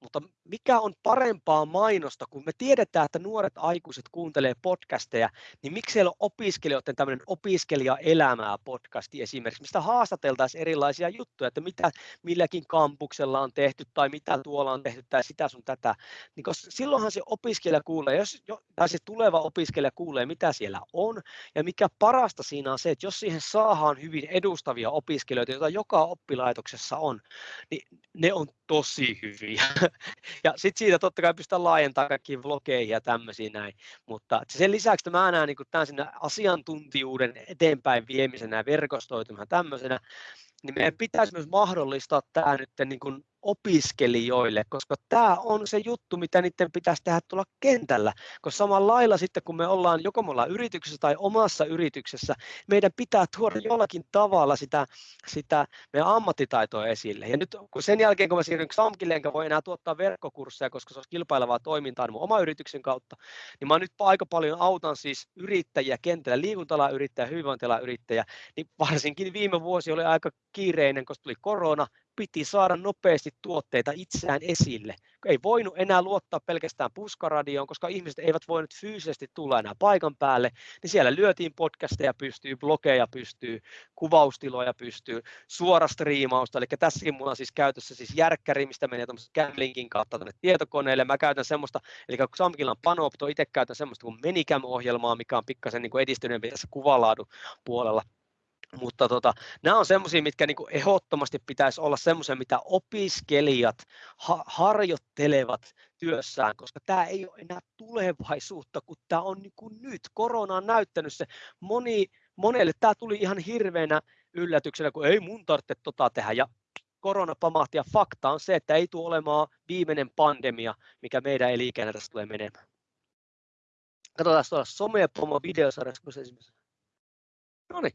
mutta mikä on parempaa mainosta, kun me tiedetään, että nuoret aikuiset kuuntelee podcasteja, niin miksi siellä on opiskelijoiden tämmöinen opiskelijaelämää podcasti esimerkiksi, mistä haastateltaisiin erilaisia juttuja, että mitä milläkin kampuksella on tehty tai mitä tuolla on tehty tai sitä sun tätä, niin koska silloinhan se opiskelija kuulee, jos, tai se tuleva opiskelija kuulee, mitä siellä on, ja mikä parasta siinä on se, että jos siihen saadaan hyvin edustavia opiskelijoita, joita joka oppilaitoksessa on, niin ne on tosi hyviä. Ja sitten siitä totta kai pystytään laajentamaan kaikkiin vlogeihin ja tämmöisiä näin. Mutta sen lisäksi että mä näen niin tämän sinne asiantuntijuuden eteenpäin viemisenä ja verkostoitumaan tämmöisenä, niin meidän pitäisi myös mahdollistaa tämä nyt niin kuin opiskelijoille, koska tämä on se juttu, mitä niiden pitäisi tehdä tuolla kentällä, koska samalla lailla sitten kun me ollaan joko me ollaan yrityksessä tai omassa yrityksessä, meidän pitää tuoda jollakin tavalla sitä, sitä meidän ammattitaitoa esille. Ja nyt kun sen jälkeen, kun mä siirryn XAMKille, enkä voi enää tuottaa verkkokursseja, koska se olisi kilpailevaa toimintaa mun oma yrityksen kautta, niin mä nyt aika paljon autan siis yrittäjiä kentällä, liikuntala yrittäjä, hyvinvointila yrittäjä, niin varsinkin viime vuosi oli aika kiireinen, koska tuli korona, piti saada nopeasti tuotteita itseään esille. Ei voinut enää luottaa pelkästään puskaradioon, koska ihmiset eivät voineet fyysisesti tulla enää paikan päälle, niin siellä lyötiin podcasteja pystyy, blogeja pystyy, kuvaustiloja pystyy, suora striimausta, eli tässäkin mulla on siis käytössä siis järkkäri, mistä menee tuommoisen Camlinkin kautta tänne tietokoneelle, mä käytän semmoista, eli kun Samkilla on Panopto, itse käytän semmoista kuin Menicam-ohjelmaa, mikä on pikkasen niin edistyneempi tässä kuvalaadun puolella, mutta tota, nämä on semmoisia, mitkä niin ehdottomasti pitäisi olla semmoisia, mitä opiskelijat ha- harjoittelevat työssään, koska tämä ei ole enää tulevaisuutta, kun tämä on niin kuin nyt. Korona on näyttänyt se. Moni, monelle tämä tuli ihan hirveänä yllätyksenä, kun ei mun tarvitse tota tehdä. Ja korona pamahti ja fakta on se, että ei tule olemaan viimeinen pandemia, mikä meidän eli tässä tulee menemään. Katsotaan tuolla somepomo videosarjassa, kun se esimerkiksi. No niin,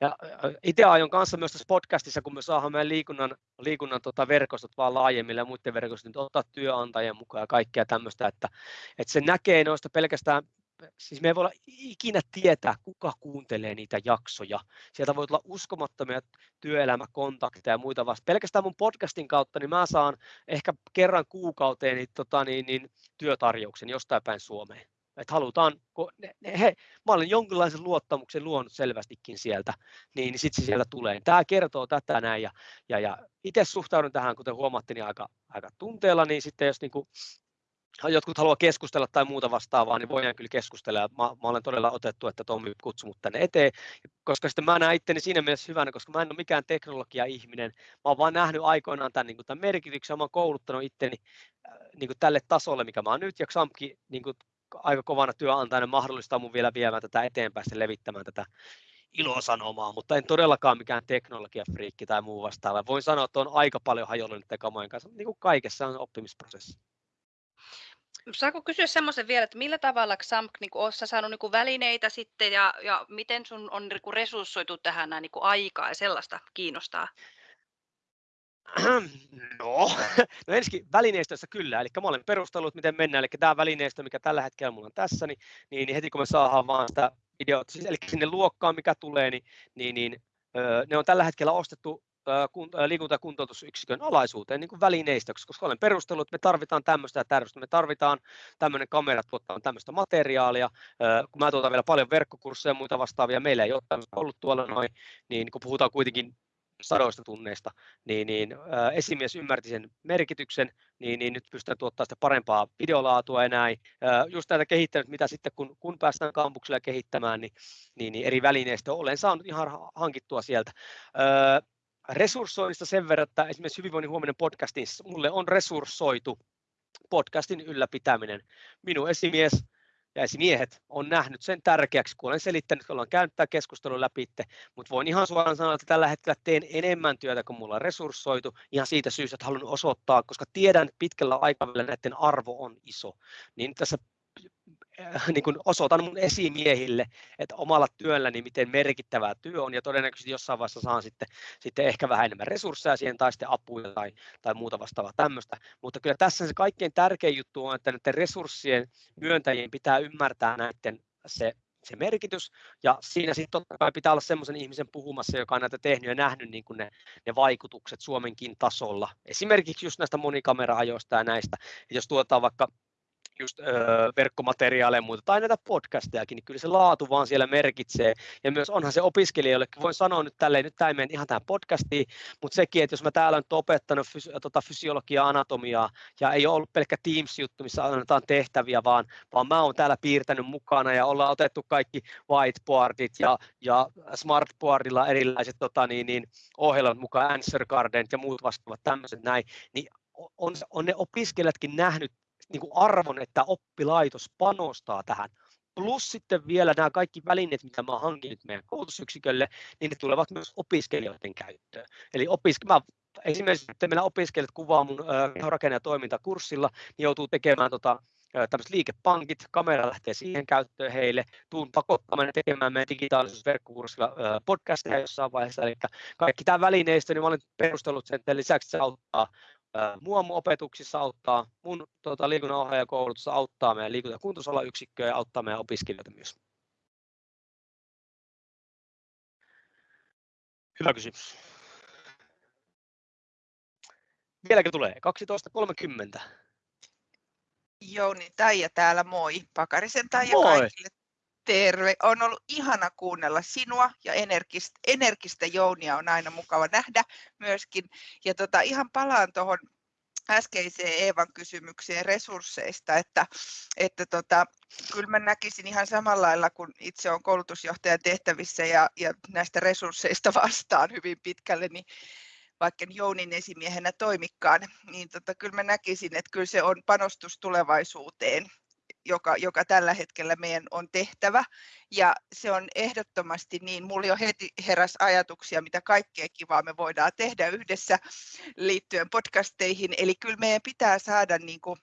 ja itse aion kanssa myös tässä podcastissa, kun me saadaan meidän liikunnan, liikunnan tota verkostot vaan laajemmille ja muiden verkostot, niin ottaa työnantajien mukaan ja kaikkea tämmöistä, että, että se näkee noista pelkästään, siis me ei voi olla ikinä tietää, kuka kuuntelee niitä jaksoja. Sieltä voi olla uskomattomia työelämäkontakteja ja muita vasta. Pelkästään mun podcastin kautta, niin mä saan ehkä kerran kuukauteen niin, tota, niin, niin, työtarjouksen jostain päin Suomeen että halutaan, kun ne, he, mä olen jonkinlaisen luottamuksen luonut selvästikin sieltä, niin, sitten se sieltä tulee. Tämä kertoo tätä näin, ja, ja, ja itse suhtaudun tähän, kuten huomattiin, niin aika, aika tunteella, niin sitten jos niin kuin, jotkut haluaa keskustella tai muuta vastaavaa, niin voidaan kyllä keskustella. Mä, mä olen todella otettu, että Tommi kutsui mut tänne eteen, koska sitten mä näen itteni siinä mielessä hyvänä, koska mä en ole mikään teknologia-ihminen. Mä oon vaan nähnyt aikoinaan tämän, niin tämän merkityksen, mä oon kouluttanut itteni äh, niin kuin tälle tasolle, mikä mä oon nyt, ja Xamki niin kuin aika kovana työnantajana mahdollistaa mun vielä viemään tätä eteenpäin, ja levittämään tätä ilosanomaa, mutta en todellakaan mikään teknologiafriikki tai muu vastaava. Voin sanoa, että on aika paljon hajollinen kamojen kanssa, niin kuin kaikessa on oppimisprosessi.
Saako kysyä semmoisen vielä, että millä tavalla XAMK, niin kuin, saanut niin välineitä sitten ja, ja miten sun on niin resurssoitu tähän niin kuin, aikaa ja sellaista kiinnostaa?
No, no ensinnäkin välineistössä kyllä, eli mä olen perustellut, miten mennään, eli tämä välineistö, mikä tällä hetkellä mulla on tässä, niin, niin, niin heti kun me saadaan vaan sitä videota, siis, eli sinne luokkaan, mikä tulee, niin, niin, niin ne on tällä hetkellä ostettu liikunta- ja kuntoutusyksikön alaisuuteen niin kuin välineistöksi, koska olen perustellut, että me tarvitaan tämmöistä ja tämmöistä, me tarvitaan tämmöinen kamera tuottaa tämmöistä materiaalia, kun mä tuotan vielä paljon verkkokursseja ja muita vastaavia, meillä ei ole ollut tuolla noin, niin kun puhutaan kuitenkin sadoista tunneista, niin, niin ää, esimies ymmärti sen merkityksen, niin, niin nyt pystytään tuottamaan sitä parempaa videolaatua ja näin. Ää, just näitä kehittänyt, mitä sitten kun, kun päästään kampuksella kehittämään, niin, niin, niin eri välineistä olen saanut ihan hankittua sieltä. Ää, resurssoinnista sen verran, että esimerkiksi Hyvinvoinnin huominen podcastin mulle on resurssoitu podcastin ylläpitäminen. Minun esimies ja esimiehet on nähnyt sen tärkeäksi, kun olen selittänyt, kun ollaan käynyt tämä keskustelu läpi, mutta voin ihan suoraan sanoa, että tällä hetkellä teen enemmän työtä kuin mulla on resurssoitu, ihan siitä syystä, että haluan osoittaa, koska tiedän, että pitkällä aikavälillä näiden arvo on iso, niin tässä niin kuin osoitan mun esimiehille, että omalla työlläni miten merkittävää työ on ja todennäköisesti jossain vaiheessa saan sitten, sitten ehkä vähän enemmän resursseja siihen tai sitten apuja tai, tai muuta vastaavaa tämmöistä. Mutta kyllä tässä se kaikkein tärkein juttu on, että näiden resurssien myöntäjien pitää ymmärtää näiden se se merkitys, ja siinä sitten totta kai pitää olla semmoisen ihmisen puhumassa, joka on näitä tehnyt ja nähnyt niin kuin ne, ne vaikutukset Suomenkin tasolla. Esimerkiksi just näistä monikamera-ajoista ja näistä, että jos tuotaan vaikka just öö, verkkomateriaaleja ja muuta, tai näitä podcastejakin, niin kyllä se laatu vaan siellä merkitsee. Ja myös onhan se opiskelijoillekin, voin sanoa nyt tälleen, nyt tämä ei mene ihan tähän podcastiin, mutta sekin, että jos mä täällä nyt opettanut fys- tota fysiologiaa, anatomiaa, ja ei ole ollut pelkkä Teams-juttu, missä annetaan tehtäviä, vaan, vaan mä oon täällä piirtänyt mukana, ja ollaan otettu kaikki whiteboardit ja, ja smartboardilla erilaiset tota, niin, niin, ohjelmat mukaan, answer gardenit ja muut vastaavat tämmöiset näin, niin on, on ne opiskelijatkin nähnyt niin kuin arvon, että oppilaitos panostaa tähän. Plus sitten vielä nämä kaikki välineet, mitä mä hankin meidän koulutusyksikölle, niin ne tulevat myös opiskelijoiden käyttöön. Eli opiske- mä esimerkiksi että meillä opiskelijat kuvaa mun kehorakenne- ja toimintakurssilla, niin joutuu tekemään tota, tämmöiset liikepankit, kamera lähtee siihen käyttöön heille, tuun pakottamaan tekemään meidän digitaalisessa verkkokurssilla podcasteja jossain vaiheessa, eli kaikki tämä välineistö, niin mä olen perustellut sen, että lisäksi se auttaa mua mun opetuksissa auttaa, mun tota, liikunnanohjaajakoulutussa auttaa meidän liikunta- ja ja auttaa meidän opiskelijoita myös. Hyvä kysymys. Vieläkö tulee? 12.30.
Jouni Taija täällä, moi. Pakarisen Taija
Moi.
kaikille. Terve. On ollut ihana kuunnella sinua ja energistä, energistä Jounia on aina mukava nähdä myöskin. Ja tota, ihan palaan tuohon äskeiseen Eevan kysymykseen resursseista, että, että tota, kyllä mä näkisin ihan samalla lailla, kun itse olen koulutusjohtajan tehtävissä ja, ja näistä resursseista vastaan hyvin pitkälle, niin vaikka Jounin esimiehenä toimikaan, niin tota, kyllä mä näkisin, että kyllä se on panostus tulevaisuuteen joka, joka tällä hetkellä meidän on tehtävä. Ja se on ehdottomasti niin, mulla jo heti heräs ajatuksia, mitä kaikkea kivaa me voidaan tehdä yhdessä liittyen podcasteihin. Eli kyllä meidän pitää saada niin kuin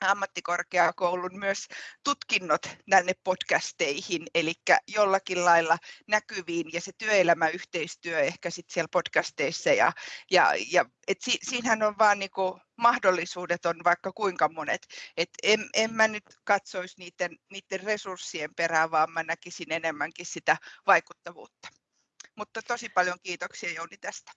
ammattikorkeakoulun myös tutkinnot tänne podcasteihin, eli jollakin lailla näkyviin ja se työelämäyhteistyö ehkä sitten siellä podcasteissa ja, ja, ja et si, siinähän on vaan niinku mahdollisuudet on vaikka kuinka monet, et en, en mä nyt katsoisi niiden, niiden resurssien perään, vaan mä näkisin enemmänkin sitä vaikuttavuutta. Mutta tosi paljon kiitoksia Jouni tästä.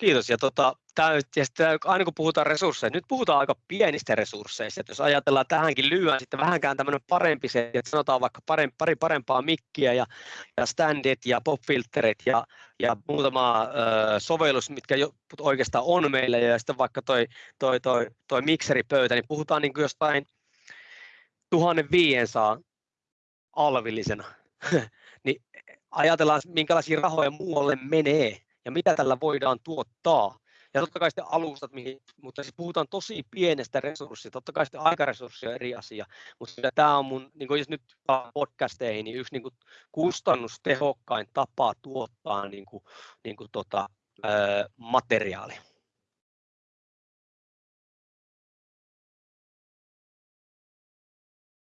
Kiitos. Ja, tota, tää, ja sitten, aina kun puhutaan resursseista, nyt puhutaan aika pienistä resursseista. Että jos ajatellaan tähänkin lyhyen sitten vähänkään tämmöinen parempi se, että sanotaan vaikka parempi, pari parempaa mikkiä ja, ja standit ja popfilterit ja, ja muutama ö, sovellus, mitkä jo oikeastaan on meillä ja sitten vaikka toi, toi, toi, toi mikseripöytä, niin puhutaan niin kuin jostain 1500 alvillisena. niin ajatellaan, minkälaisia rahoja muualle menee ja mitä tällä voidaan tuottaa. Ja totta kai sitten alustat, mihin, mutta siis puhutaan tosi pienestä resurssista, totta kai sitten aikaresurssi on eri asia, mutta tämä on mun, niin jos nyt podcasteihin, niin yksi niin kuin kustannustehokkain tapa tuottaa niin kuin, niin kuin tota, materiaali.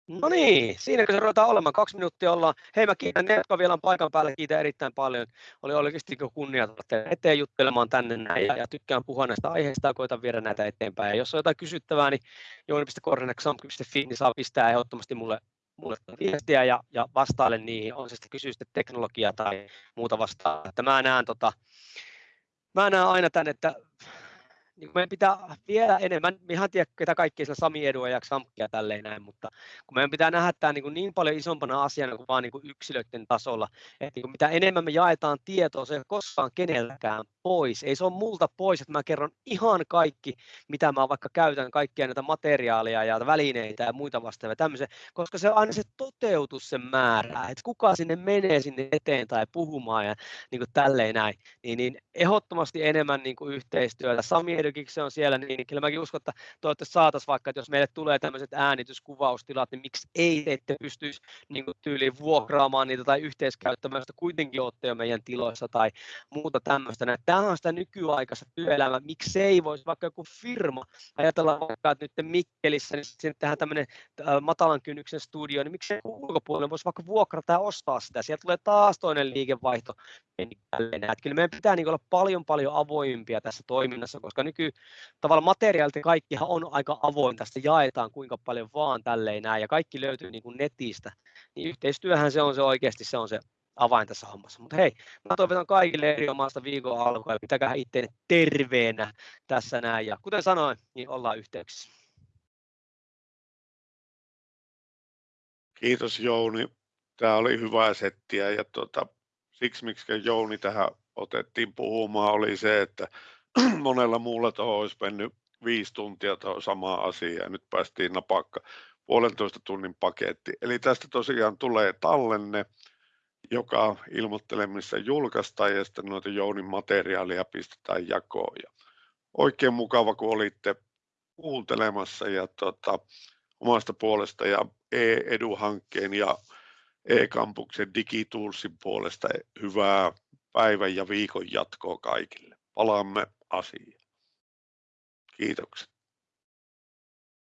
No niin, siinä kun se ruvetaan olemaan, kaksi minuuttia ollaan. Hei mä kiitän ne, jotka vielä on paikan päällä, kiitän erittäin paljon. Oli oikeasti kunnia tulla eteen juttelemaan tänne näin ja, ja tykkään puhua näistä aiheista ja koitan viedä näitä eteenpäin. Ja jos on jotain kysyttävää, niin jouni.kornenek.samp.fi, niin saa pistää ehdottomasti mulle, mulle viestiä ja, ja vastailen niihin, on se sitten kysyy sitten teknologiaa tai muuta vastaan. Että mä näen, tota, mä näen aina tämän, että niin meidän pitää vielä enemmän, me ihan tiedä, ketä kaikki sillä Sami Edua ja Xamkia tälleen näin, mutta kun meidän pitää nähdä tämä niin, niin paljon isompana asiana kuin vaan niin kuin yksilöiden tasolla, että niin mitä enemmän me jaetaan tietoa, se ei koskaan kenelläkään pois, ei se ole multa pois, että mä kerron ihan kaikki, mitä mä vaikka käytän, kaikkia näitä materiaaleja ja välineitä ja muita vastaavia tämmöisiä, koska se on aina se toteutus sen määrä, että kuka sinne menee sinne eteen tai puhumaan ja niin kuin tälleen näin, niin, niin ehdottomasti enemmän niin kuin yhteistyötä. Sami Edukiksi se on siellä, niin, niin kyllä mäkin uskon, että toivottavasti saataisiin vaikka, että jos meille tulee tämmöiset äänityskuvaustilat, niin miksi ei te ette pystyisi niin tyyliin vuokraamaan niitä tai yhteiskäyttämään, sitä kuitenkin olette jo meidän tiloissa tai muuta tämmöistä. Tämä on sitä nykyaikaista työelämää, ei voisi vaikka joku firma, ajatella vaikka, että nyt Mikkelissä, niin sinne tehdään tämmöinen matalan kynnyksen studio, niin miksi ulkopuolelle voisi vaikka vuokrata ja ostaa sitä, sieltä tulee taas toinen liikevaihto. Kyllä meidän pitää niin olla paljon paljon avoimpia tässä toiminnassa, koska nyky tavallaan materiaalit kaikkihan on aika avoin, tästä jaetaan kuinka paljon vaan tälleen näin ja kaikki löytyy niin kuin netistä, niin yhteistyöhän se on se oikeasti, se on se avain tässä hommassa. Mutta hei, mä toivotan kaikille erinomaista viikon alkua ja pitäkää itteenne terveenä tässä näin. Ja kuten sanoin, niin ollaan yhteyksissä.
Kiitos Jouni. Tämä oli hyvää settiä ja tuota, siksi miksi Jouni tähän otettiin puhumaan oli se, että monella muulla tuohon olisi mennyt viisi tuntia tuohon samaan asiaan ja nyt päästiin napakka puolentoista tunnin paketti. Eli tästä tosiaan tulee tallenne, joka ilmoittelee, missä julkaistaan ja sitten noita Jounin materiaalia pistetään jakoon. Ja oikein mukava, kun olitte kuuntelemassa ja tota, omasta puolesta ja e-edu-hankkeen ja e-kampuksen digitoolsin puolesta hyvää päivän ja viikon jatkoa kaikille. Palaamme asiaan. Kiitokset.